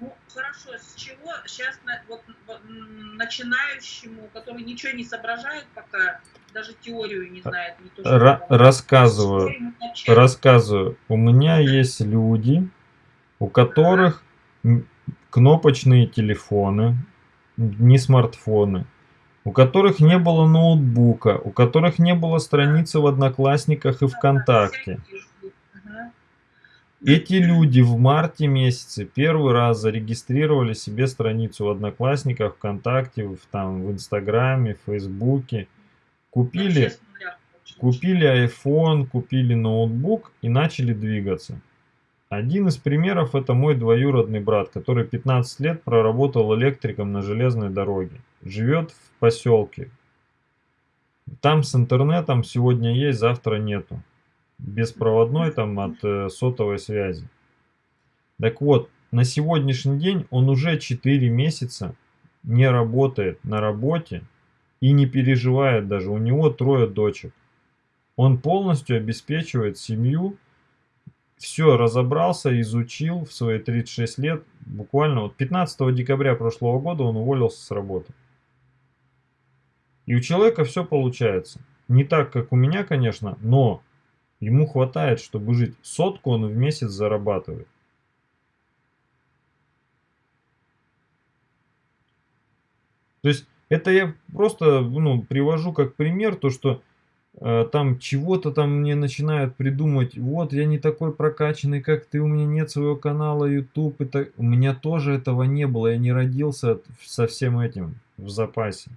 Ну, хорошо, с чего сейчас вот, начинающему, который ничего не соображает пока, даже теорию не знает. Не то, Ра рассказываю, рассказываю. У меня есть люди, у которых кнопочные телефоны, не смартфоны, у которых не было ноутбука, у которых не было страницы в Одноклассниках и ВКонтакте. Эти люди в марте месяце первый раз зарегистрировали себе страницу в Одноклассниках, ВКонтакте, в, там, в Инстаграме, в Фейсбуке. Купили, купили iPhone, купили ноутбук и начали двигаться. Один из примеров это мой двоюродный брат, который 15 лет проработал электриком на железной дороге. Живет в поселке. Там с интернетом сегодня есть, завтра нету. Беспроводной там от э, сотовой связи. Так вот, на сегодняшний день он уже 4 месяца не работает на работе и не переживает даже. У него трое дочек. Он полностью обеспечивает семью все разобрался, изучил в свои 36 лет. Буквально вот 15 декабря прошлого года он уволился с работы. И у человека все получается. Не так, как у меня, конечно, но ему хватает, чтобы жить. Сотку он в месяц зарабатывает. То есть это я просто ну, привожу как пример, то что Э, там чего-то там мне начинают придумать, вот я не такой прокачанный, как ты, у меня нет своего канала YouTube, это... у меня тоже этого не было, я не родился со всем этим в запасе.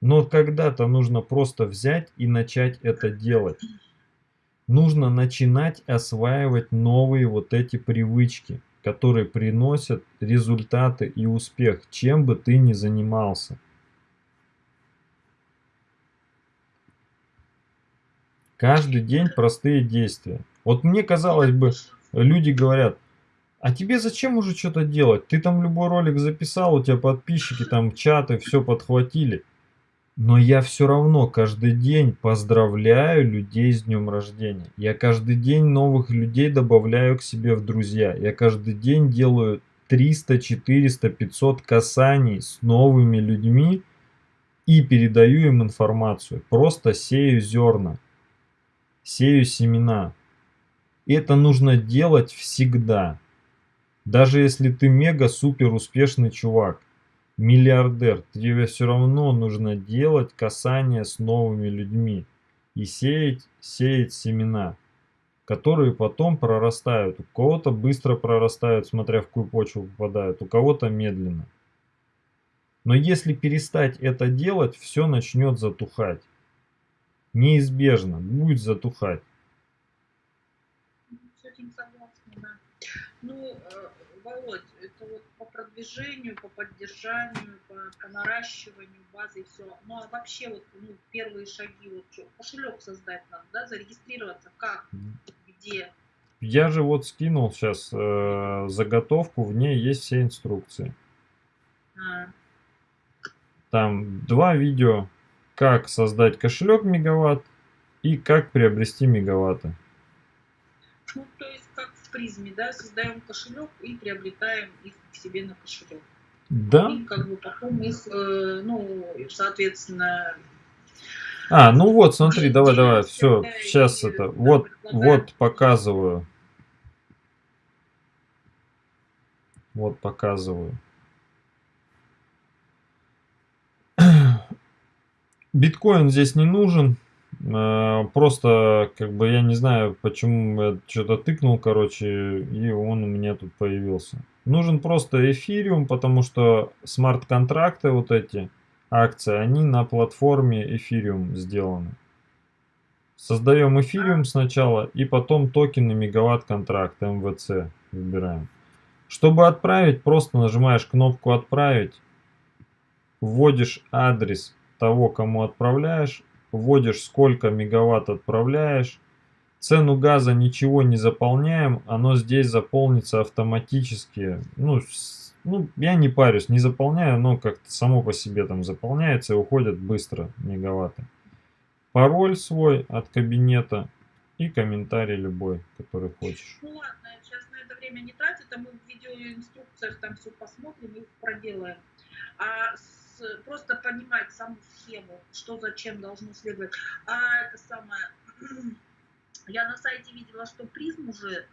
Но когда-то нужно просто взять и начать это делать. Нужно начинать осваивать новые вот эти привычки, которые приносят результаты и успех, чем бы ты ни занимался. Каждый день простые действия. Вот мне казалось бы, люди говорят, а тебе зачем уже что-то делать? Ты там любой ролик записал, у тебя подписчики, там чаты, все подхватили. Но я все равно каждый день поздравляю людей с днем рождения. Я каждый день новых людей добавляю к себе в друзья. Я каждый день делаю 300, 400, 500 касаний с новыми людьми и передаю им информацию. Просто сею зерна сею семена. И это нужно делать всегда. Даже если ты мега-супер успешный чувак, миллиардер, тебе все равно нужно делать касание с новыми людьми и сеять, сеять семена, которые потом прорастают. У кого-то быстро прорастают, смотря в какую почву попадают, у кого-то медленно. Но если перестать это делать, все начнет затухать неизбежно будет затухать. С этим согласна, да. Ну, э, Володь, продвижению, по поддержанию, по, по наращиванию базы и все. Ну, а вообще вот ну, первые шаги, вот что, кошелек создать надо, да, зарегистрироваться, как, где? Я же вот скинул сейчас э, заготовку, в ней есть все инструкции. А. Там два видео как создать кошелек мегаватт и как приобрести мегаватты. Ну, то есть как в призме, да, создаем кошелек и приобретаем их к себе на кошелек. Да. И как бы потом их, э, ну, соответственно... А, ну вот, смотри, давай, давай, все, сейчас это, вот, вот показываю. Вот показываю. Биткоин здесь не нужен. Э, просто, как бы, я не знаю, почему я что-то тыкнул, короче, и он у меня тут появился. Нужен просто эфириум, потому что смарт-контракты, вот эти акции, они на платформе эфириум сделаны. Создаем эфириум сначала, и потом токены мегаватт-контракт, МВЦ выбираем. Чтобы отправить, просто нажимаешь кнопку «Отправить», вводишь адрес того, кому отправляешь, вводишь сколько мегаватт отправляешь, цену газа ничего не заполняем, оно здесь заполнится автоматически, ну, ну я не парюсь, не заполняю, но как-то само по себе там заполняется и уходят быстро мегаватты. Пароль свой от кабинета и комментарий любой, который хочешь. Ну ладно, сейчас на это время не тратить, а мы в видеоинструкциях там все посмотрим и проделаем. А с, просто понимать саму схему, что зачем должно следовать. А это самое, я на сайте видела, что призм уже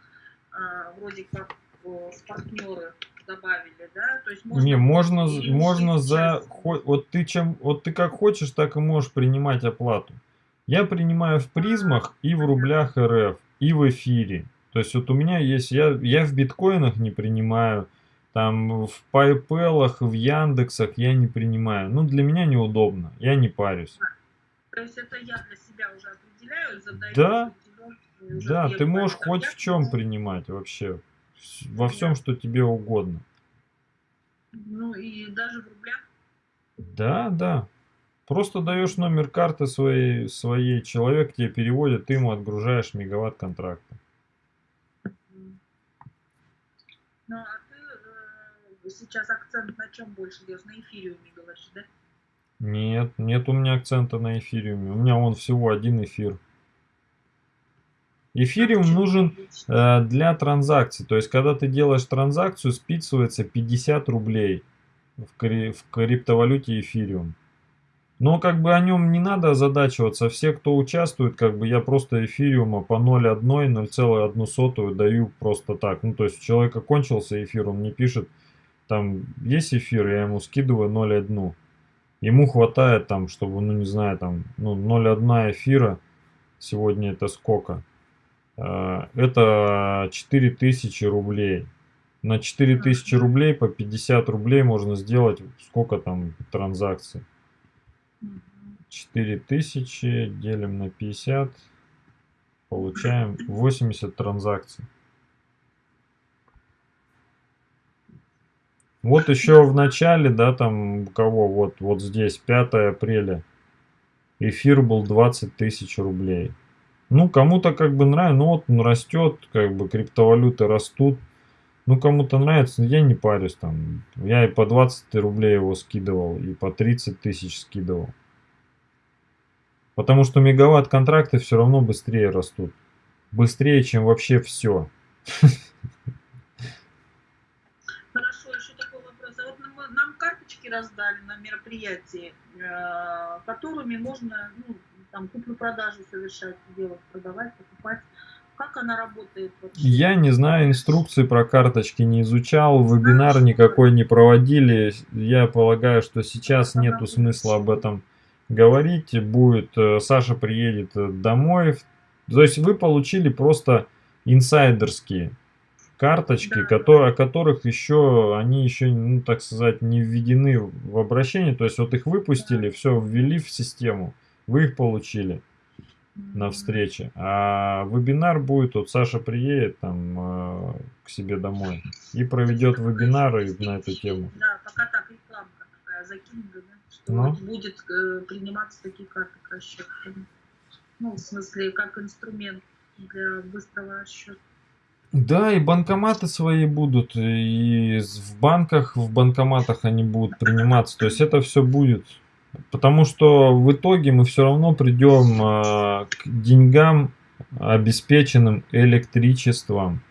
а, вроде как с партнеры добавили, да? То есть можно... Не, можно, можно за... Вот ты, чем, вот ты как хочешь, так и можешь принимать оплату. Я принимаю в призмах и в рублях РФ, и в эфире. То есть вот у меня есть, я, я в биткоинах не принимаю, там в PayPal, в Яндексах я не принимаю. Ну, для меня неудобно, я не парюсь. То есть это я для себя уже определяю, задаю. Да, да, ты можешь хоть в чем принимать вообще. Во всем, да. что тебе угодно. Ну и даже в рублях? Да, да. Просто даешь номер карты своей, своей человек тебе переводит, ты ему отгружаешь мегаватт контракта. Ну, а э, сейчас акцент на чем больше делаешь? На эфириуме говоришь, да? Нет, нет у меня акцента на эфириуме. У меня он всего один эфир. Эфириум нужен э, для транзакций. То есть, когда ты делаешь транзакцию, списывается 50 рублей в, кри в криптовалюте эфириум. Но как бы о нем не надо озадачиваться. Все, кто участвует, как бы я просто эфириума по 0,1, 0,1 даю просто так. Ну, то есть у человека кончился эфир, он мне пишет, там есть эфир, я ему скидываю 0,1. Ему хватает там, чтобы, ну не знаю, там, ну 0,1 эфира, сегодня это сколько? А, это 4000 рублей. На 4000 рублей по 50 рублей можно сделать сколько там транзакций. 4000 делим на 50, получаем 80 транзакций. Вот еще в начале, да, там кого, вот, вот здесь, 5 апреля, эфир был 20 тысяч рублей. Ну, кому-то как бы нравится, ну вот он растет, как бы криптовалюты растут. Ну, кому-то нравится, я не парюсь там. Я и по 20 рублей его скидывал, и по 30 тысяч скидывал. Потому что мегаватт контракты все равно быстрее растут. Быстрее, чем вообще все. Хорошо, еще такой вопрос. А вот нам карточки раздали на мероприятии, э, которыми можно ну, там куплю-продажу совершать, делать, продавать, покупать. Как она работает вообще? Я не знаю, инструкции про карточки не изучал, вебинар никакой не проводили. Я полагаю, что сейчас нету смысла об этом говорить. Будет, э, Саша приедет домой. То есть вы получили просто инсайдерские карточки, да. которые, о которых еще, они еще, ну так сказать, не введены в обращение. То есть вот их выпустили, все ввели в систему, вы их получили на встрече. А вебинар будет, вот Саша приедет там э, к себе домой и проведет вебинары на эту тему. Да, пока так рекламка такая закинута, да, что ну? будет э, приниматься такие карты к расчету. Ну, в смысле, как инструмент для быстрого расчета. Да, и банкоматы свои будут, и в банках, в банкоматах они будут приниматься. То есть это все будет. Потому что в итоге мы все равно придем э, к деньгам, обеспеченным электричеством.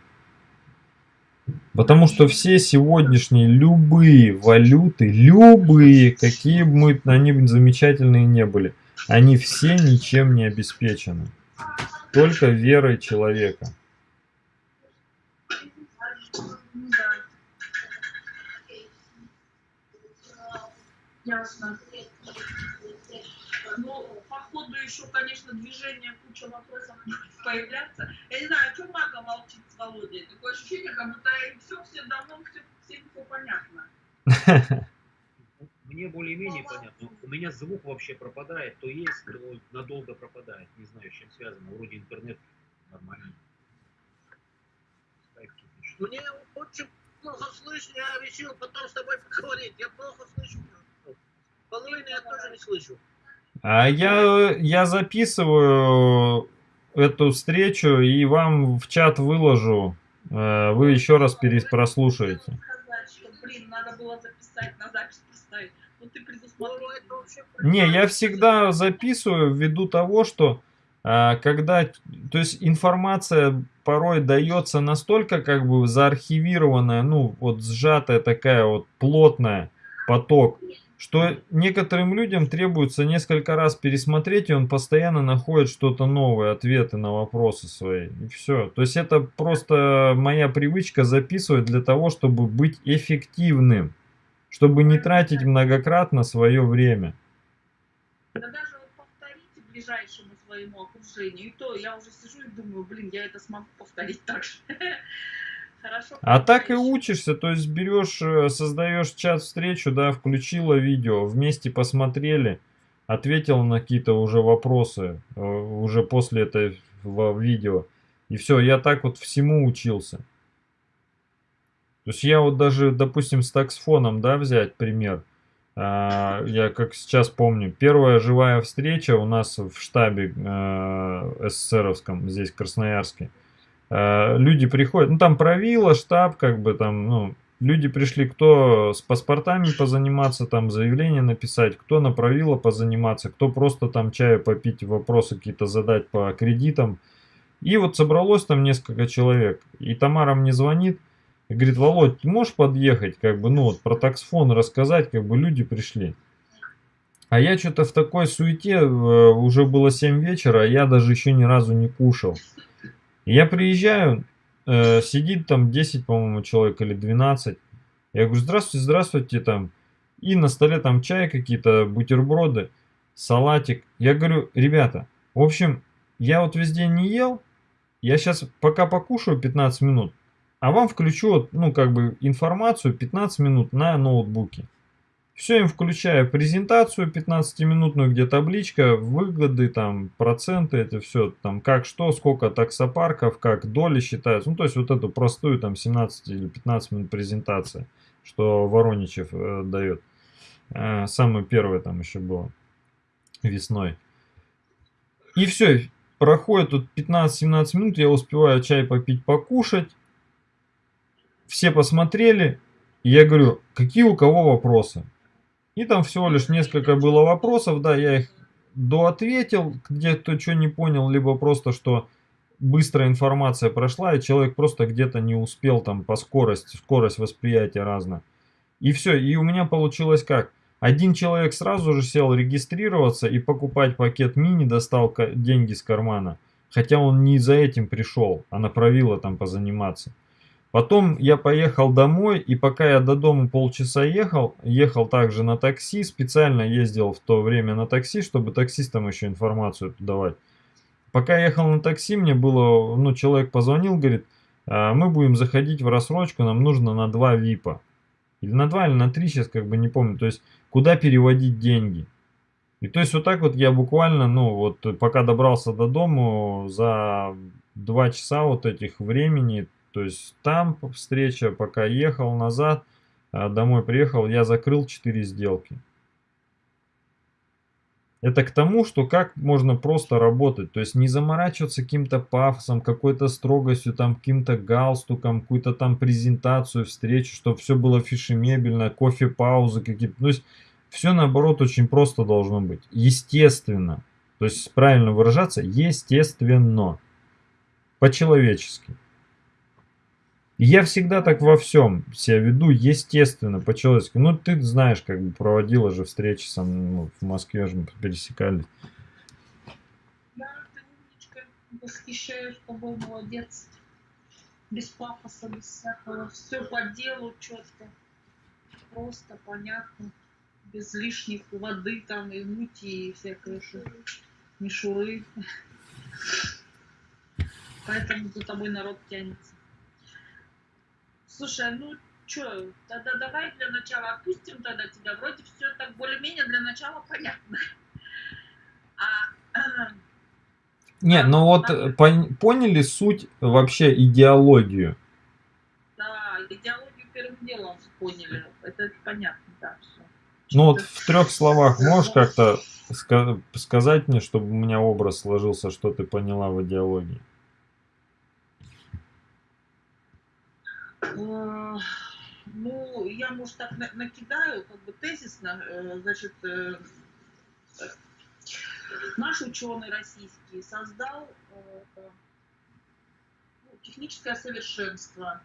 Потому что все сегодняшние любые валюты, любые, какие бы мы, они замечательные не были, они все ничем не обеспечены. Только верой человека. Ясно. Ну, по ходу еще, конечно, движение, куча вопросов появляться. Я не знаю, о чем Мага молчит с Володей? Такое ощущение, как будто им все, все давно, все, всем все понятно. Мне более-менее понятно. У меня звук вообще пропадает, то есть, то надолго пропадает. Не знаю, с чем связано. Вроде интернет нормальный. Мне очень плохо слышно, я решил потом с тобой поговорить. Я плохо слышу. Половину я тоже не слышу. А я, я записываю эту встречу и вам в чат выложу. Э, вы еще раз перепрослушаете. Не, я всегда записываю ввиду того, что а, когда, то есть информация порой дается настолько как бы заархивированная, ну вот сжатая такая вот плотная поток, что некоторым людям требуется несколько раз пересмотреть, и он постоянно находит что-то новое, ответы на вопросы свои. И все. То есть это просто моя привычка записывать для того, чтобы быть эффективным, чтобы не тратить многократно свое время. Да даже вот повторите ближайшему своему окружению, и то я уже сижу и думаю, блин, я это смогу повторить так же. А так и учишься, то есть берешь, э, создаешь чат-встречу, да, включила видео, вместе посмотрели, ответил на какие-то уже вопросы, э, уже после этого видео. И все, я так вот всему учился. То есть я вот даже, допустим, с таксфоном, да, взять пример. А, я как сейчас помню, первая живая встреча у нас в штабе э, СССРовском, здесь в Красноярске. Э, люди приходят, ну там правило, штаб, как бы там, ну, люди пришли, кто с паспортами позаниматься, там заявление написать, кто на правило позаниматься, кто просто там чаю попить, вопросы какие-то задать по кредитам. И вот собралось там несколько человек, и Тамара мне звонит, и говорит, Володь, ты можешь подъехать, как бы, ну вот про таксфон рассказать, как бы люди пришли. А я что-то в такой суете, э, уже было 7 вечера, а я даже еще ни разу не кушал. Я приезжаю, э, сидит там 10, по-моему, человек или 12. Я говорю, здравствуйте, здравствуйте, там. И на столе там чай какие-то, бутерброды, салатик. Я говорю, ребята, в общем, я вот весь день не ел. Я сейчас пока покушаю 15 минут, а вам включу, ну, как бы информацию 15 минут на ноутбуке. Все им включаю презентацию 15-минутную, где табличка, выгоды, там, проценты, это все, там, как что, сколько таксопарков, как доли считаются. Ну, то есть вот эту простую, там, 17 или 15 минут презентация, что Вороничев э, дает. Э, самое первое там еще было весной. И все, проходит тут 15-17 минут, я успеваю чай попить, покушать. Все посмотрели, и я говорю, какие у кого вопросы? И там всего лишь несколько было вопросов, да, я их доответил, где кто что не понял, либо просто, что быстрая информация прошла, и человек просто где-то не успел там по скорости, скорость восприятия разная. И все, и у меня получилось как? Один человек сразу же сел регистрироваться и покупать пакет мини, достал деньги с кармана. Хотя он не за этим пришел, а направило там позаниматься. Потом я поехал домой, и пока я до дома полчаса ехал, ехал также на такси, специально ездил в то время на такси, чтобы таксистам еще информацию давать. Пока ехал на такси, мне было, ну, человек позвонил, говорит, «А, мы будем заходить в рассрочку, нам нужно на два випа. Или на два, или на три, сейчас как бы не помню. То есть, куда переводить деньги. И то есть, вот так вот я буквально, ну, вот пока добрался до дома, за два часа вот этих времени, то есть там встреча, пока ехал назад, а, домой приехал, я закрыл 4 сделки. Это к тому, что как можно просто работать, то есть не заморачиваться каким-то пафосом, какой-то строгостью, там каким-то галстуком, какую-то там презентацию, встречу, чтобы все было фишемебельно, кофе-паузы какие-то. То есть все наоборот очень просто должно быть. Естественно. То есть правильно выражаться, естественно. По-человечески. Я всегда так во всем себя веду, естественно, по-человечески. Ну, ты знаешь, как бы проводила же встречи со мной ну, в Москве, же мы пересекались. Да, ты умничка. Восхищаюсь тобой, молодец. Без пафоса, без всякого. Все по делу четко. Просто, понятно. Без лишних воды там и мути и всякой шу- мишуры. Поэтому за тобой народ тянется. Слушай, ну что, тогда давай для начала отпустим тогда тебя. Вроде все так более-менее для начала понятно. А Не, ну вот э, пон- поняли суть вообще идеологию. Да, идеологию первым делом поняли. Это понятно, да, все. Ну вот в трех словах можешь как-то ска- сказать мне, чтобы у меня образ сложился, что ты поняла в идеологии? Ну, я, может, так на- накидаю, как бы тезисно, э, значит, э, наш ученый российский создал э, ну, техническое совершенство,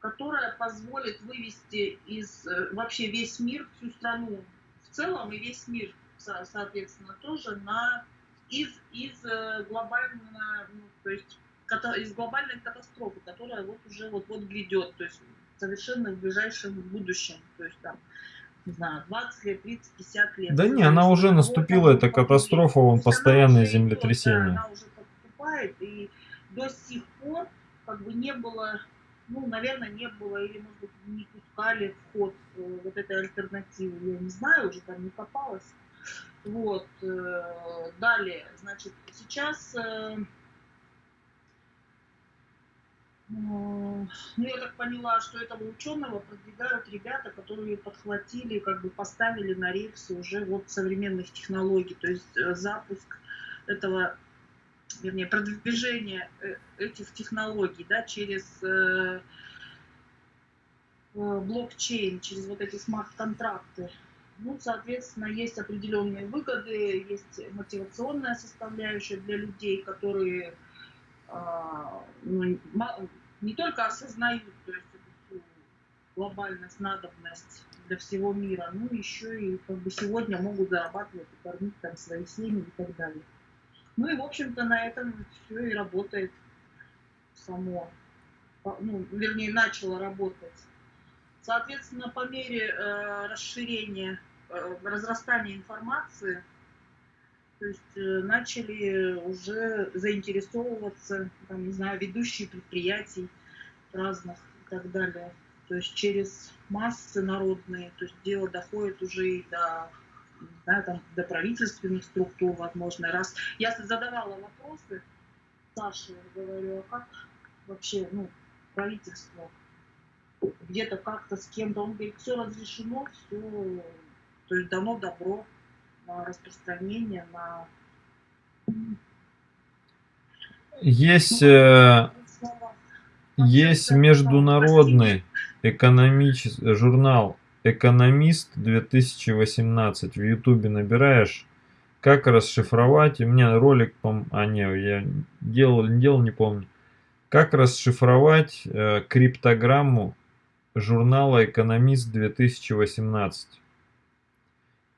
которое позволит вывести из вообще весь мир, всю страну в целом и весь мир, со- соответственно, тоже на из, из э, глобально, ну, то есть из глобальной катастрофы, которая вот уже вот вот грядет, то есть совершенно в ближайшем будущем, то есть там не знаю, 20 лет, 30, 50 лет. Да не, она уже наступила, эта катастрофа, вон, То есть она уже подступает, и до сих пор как бы не было, ну, наверное, не было, или, может быть, не пускали в ход э, вот этой альтернативы, я не знаю, уже там не копалась. Вот, э, далее, значит, сейчас, э, ну, я так поняла, что этого ученого продвигают ребята, которые подхватили, как бы поставили на рельсы уже вот современных технологий, то есть э, запуск этого, вернее, продвижение э, этих технологий, да, через э, блокчейн, через вот эти смарт-контракты. Ну, соответственно, есть определенные выгоды, есть мотивационная составляющая для людей, которые ну, ма- не только осознают то есть, эту глобальность, надобность для всего мира, но еще и как бы сегодня могут зарабатывать и кормить там свои семьи и так далее. Ну и, в общем-то, на этом все и работает само, ну, вернее, начало работать. Соответственно, по мере э, расширения, э, разрастания информации, то есть э, начали уже заинтересовываться, там, не знаю, ведущие предприятий разных и так далее. То есть через массы народные, то есть дело доходит уже и до, знаю, там, до правительственных структур, возможно. Раз я задавала вопросы Саше, говорю, а как вообще, ну, правительство где-то как-то с кем-то, он говорит, все разрешено, все, то есть дано добро распространение, на Есть, э, есть международный экономический журнал «Экономист 2018». В Ютубе набираешь, как расшифровать. И меня ролик, а не, я делал, не делал, не помню. Как расшифровать э, криптограмму журнала «Экономист 2018».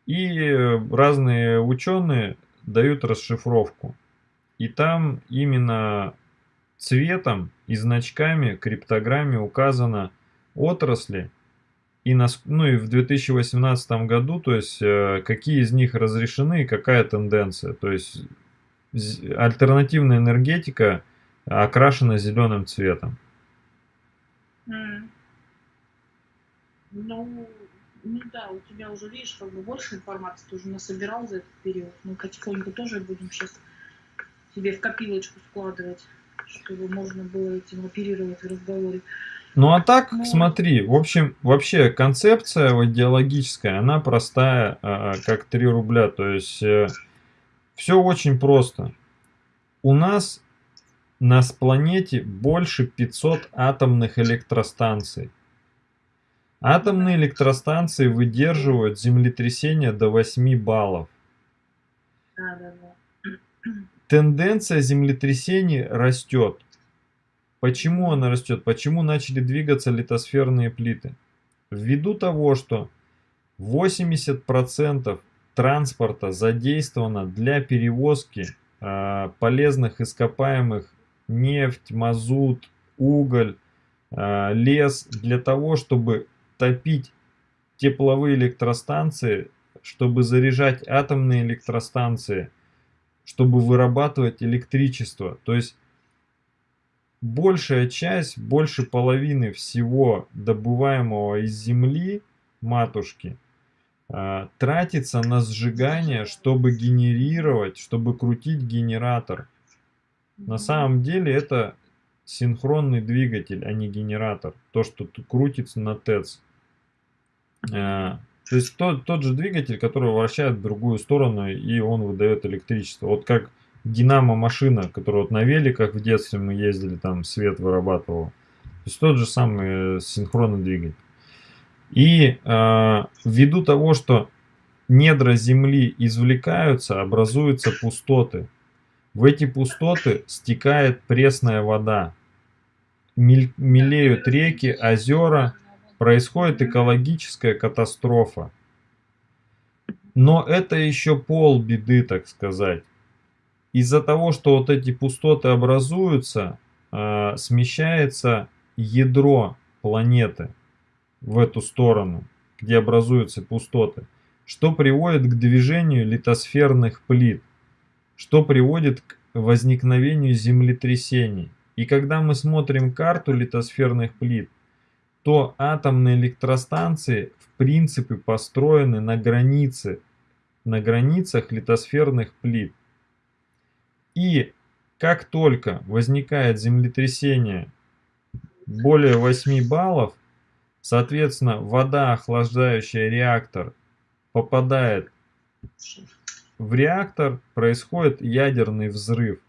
И э, разные ученые дают расшифровку. И там именно цветом и значками криптограмме указано отрасли и, нас, ну, и в 2018 году, то есть э, какие из них разрешены и какая тенденция. То есть альтернативная энергетика окрашена зеленым цветом. М. Ну, ну да, у тебя уже, видишь, как бы больше информации ты уже насобирал за этот период. Мы потихоньку тоже будем сейчас себе в копилочку складывать, чтобы можно было этим оперировать в разговоре. Ну а так, Ну. смотри, в общем, вообще концепция вот идеологическая, она простая, а, а, как 3 рубля. То есть все очень просто. У нас на планете больше 500 атомных электростанций. Атомные электростанции выдерживают землетрясения до 8 баллов. Да, да, да. Тенденция землетрясений растет. Почему она растет? Почему начали двигаться литосферные плиты? Ввиду того, что 80% транспорта задействовано для перевозки э, полезных ископаемых нефть, мазут, уголь, э, лес для того, чтобы топить тепловые электростанции, чтобы заряжать атомные электростанции, чтобы вырабатывать электричество. То есть большая часть, больше половины всего добываемого из земли матушки э, тратится на сжигание, чтобы генерировать, чтобы крутить генератор. На самом деле это синхронный двигатель, а не генератор. То, что крутится на ТЭЦ. Э, то есть тот, тот же двигатель, который вращает в другую сторону и он выдает электричество. Вот как динамо-машина, которая вот на великах в детстве мы ездили, там свет вырабатывал. То есть тот же самый э, синхронный двигатель. И э, ввиду того, что недра Земли извлекаются, образуются пустоты. В эти пустоты стекает пресная вода. Мелеют реки, озера, происходит экологическая катастрофа. Но это еще пол беды, так сказать. Из-за того, что вот эти пустоты образуются, э, смещается ядро планеты в эту сторону, где образуются пустоты, что приводит к движению литосферных плит, что приводит к возникновению землетрясений. И когда мы смотрим карту литосферных плит, то атомные электростанции в принципе построены на границе, на границах литосферных плит. И как только возникает землетрясение более 8 баллов, соответственно, вода, охлаждающая реактор, попадает в реактор, происходит ядерный взрыв.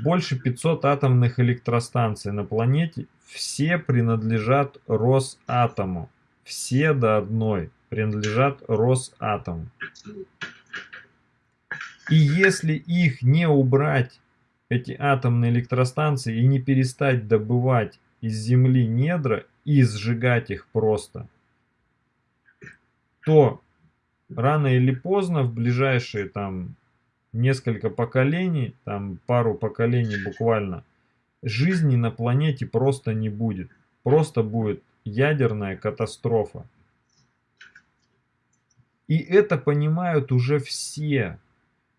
Больше 500 атомных электростанций на планете, все принадлежат Росатому. Все до одной принадлежат Росатому. И если их не убрать, эти атомные электростанции, и не перестать добывать из земли недра и сжигать их просто, то рано или поздно, в ближайшие там несколько поколений, там пару поколений буквально, жизни на планете просто не будет. Просто будет ядерная катастрофа. И это понимают уже все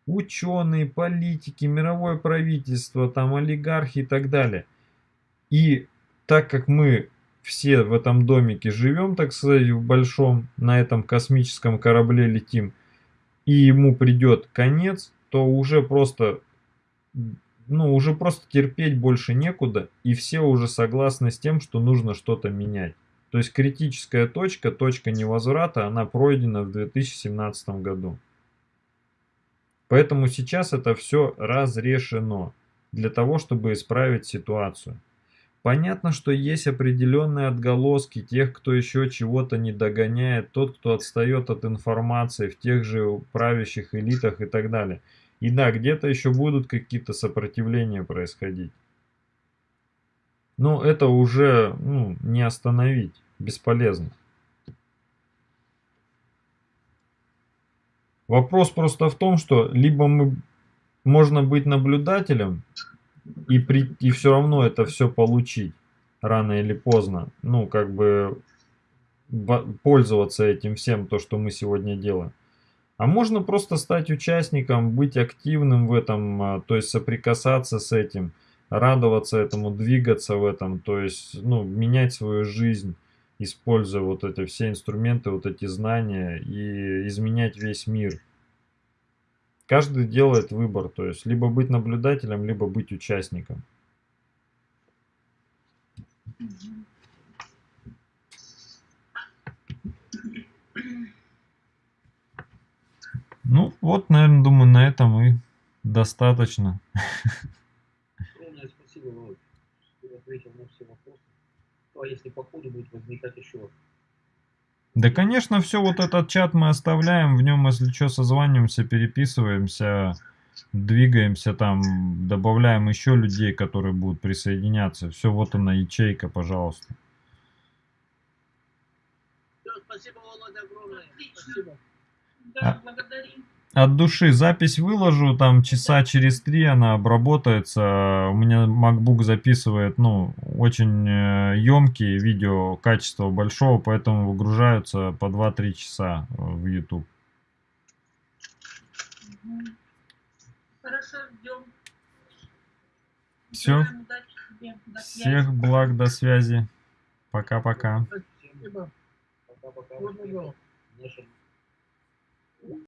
ученые, политики, мировое правительство, там олигархи и так далее. И так как мы все в этом домике живем, так сказать, в большом, на этом космическом корабле летим, и ему придет конец, то уже просто, ну, уже просто терпеть больше некуда, и все уже согласны с тем, что нужно что-то менять. То есть критическая точка, точка невозврата, она пройдена в 2017 году. Поэтому сейчас это все разрешено для того, чтобы исправить ситуацию. Понятно, что есть определенные отголоски тех, кто еще чего-то не догоняет, тот, кто отстает от информации в тех же правящих элитах и так далее. И да, где-то еще будут какие-то сопротивления происходить. Но это уже ну, не остановить, бесполезно. Вопрос просто в том, что либо мы можно быть наблюдателем и, при, и все равно это все получить рано или поздно. Ну, как бы пользоваться этим всем, то, что мы сегодня делаем. А можно просто стать участником, быть активным в этом, а, то есть соприкасаться с этим, радоваться этому, двигаться в этом, то есть ну, менять свою жизнь используя вот эти все инструменты, вот эти знания и изменять весь мир. Каждый делает выбор, то есть либо быть наблюдателем, либо быть участником. Ну, вот, наверное, думаю, на этом и достаточно. Огромное спасибо, что ответил на все вопросы а если по ходу будет возникать еще? Да, конечно, все вот этот чат мы оставляем, в нем, если что, созваниваемся, переписываемся. двигаемся там, добавляем еще людей, которые будут присоединяться. Все, вот она ячейка, пожалуйста. Всё, спасибо, Володя, огромное. Отлично. Спасибо. Да, А- благодарим. От души запись выложу, там часа через три она обработается. У меня MacBook записывает, ну, очень емкие видео, качество большого, поэтому выгружаются по 2-3 часа э, в YouTube. Хорошо, ждем. Связи. Всех благ, до связи. Пока-пока. Спасибо. Пока-пока.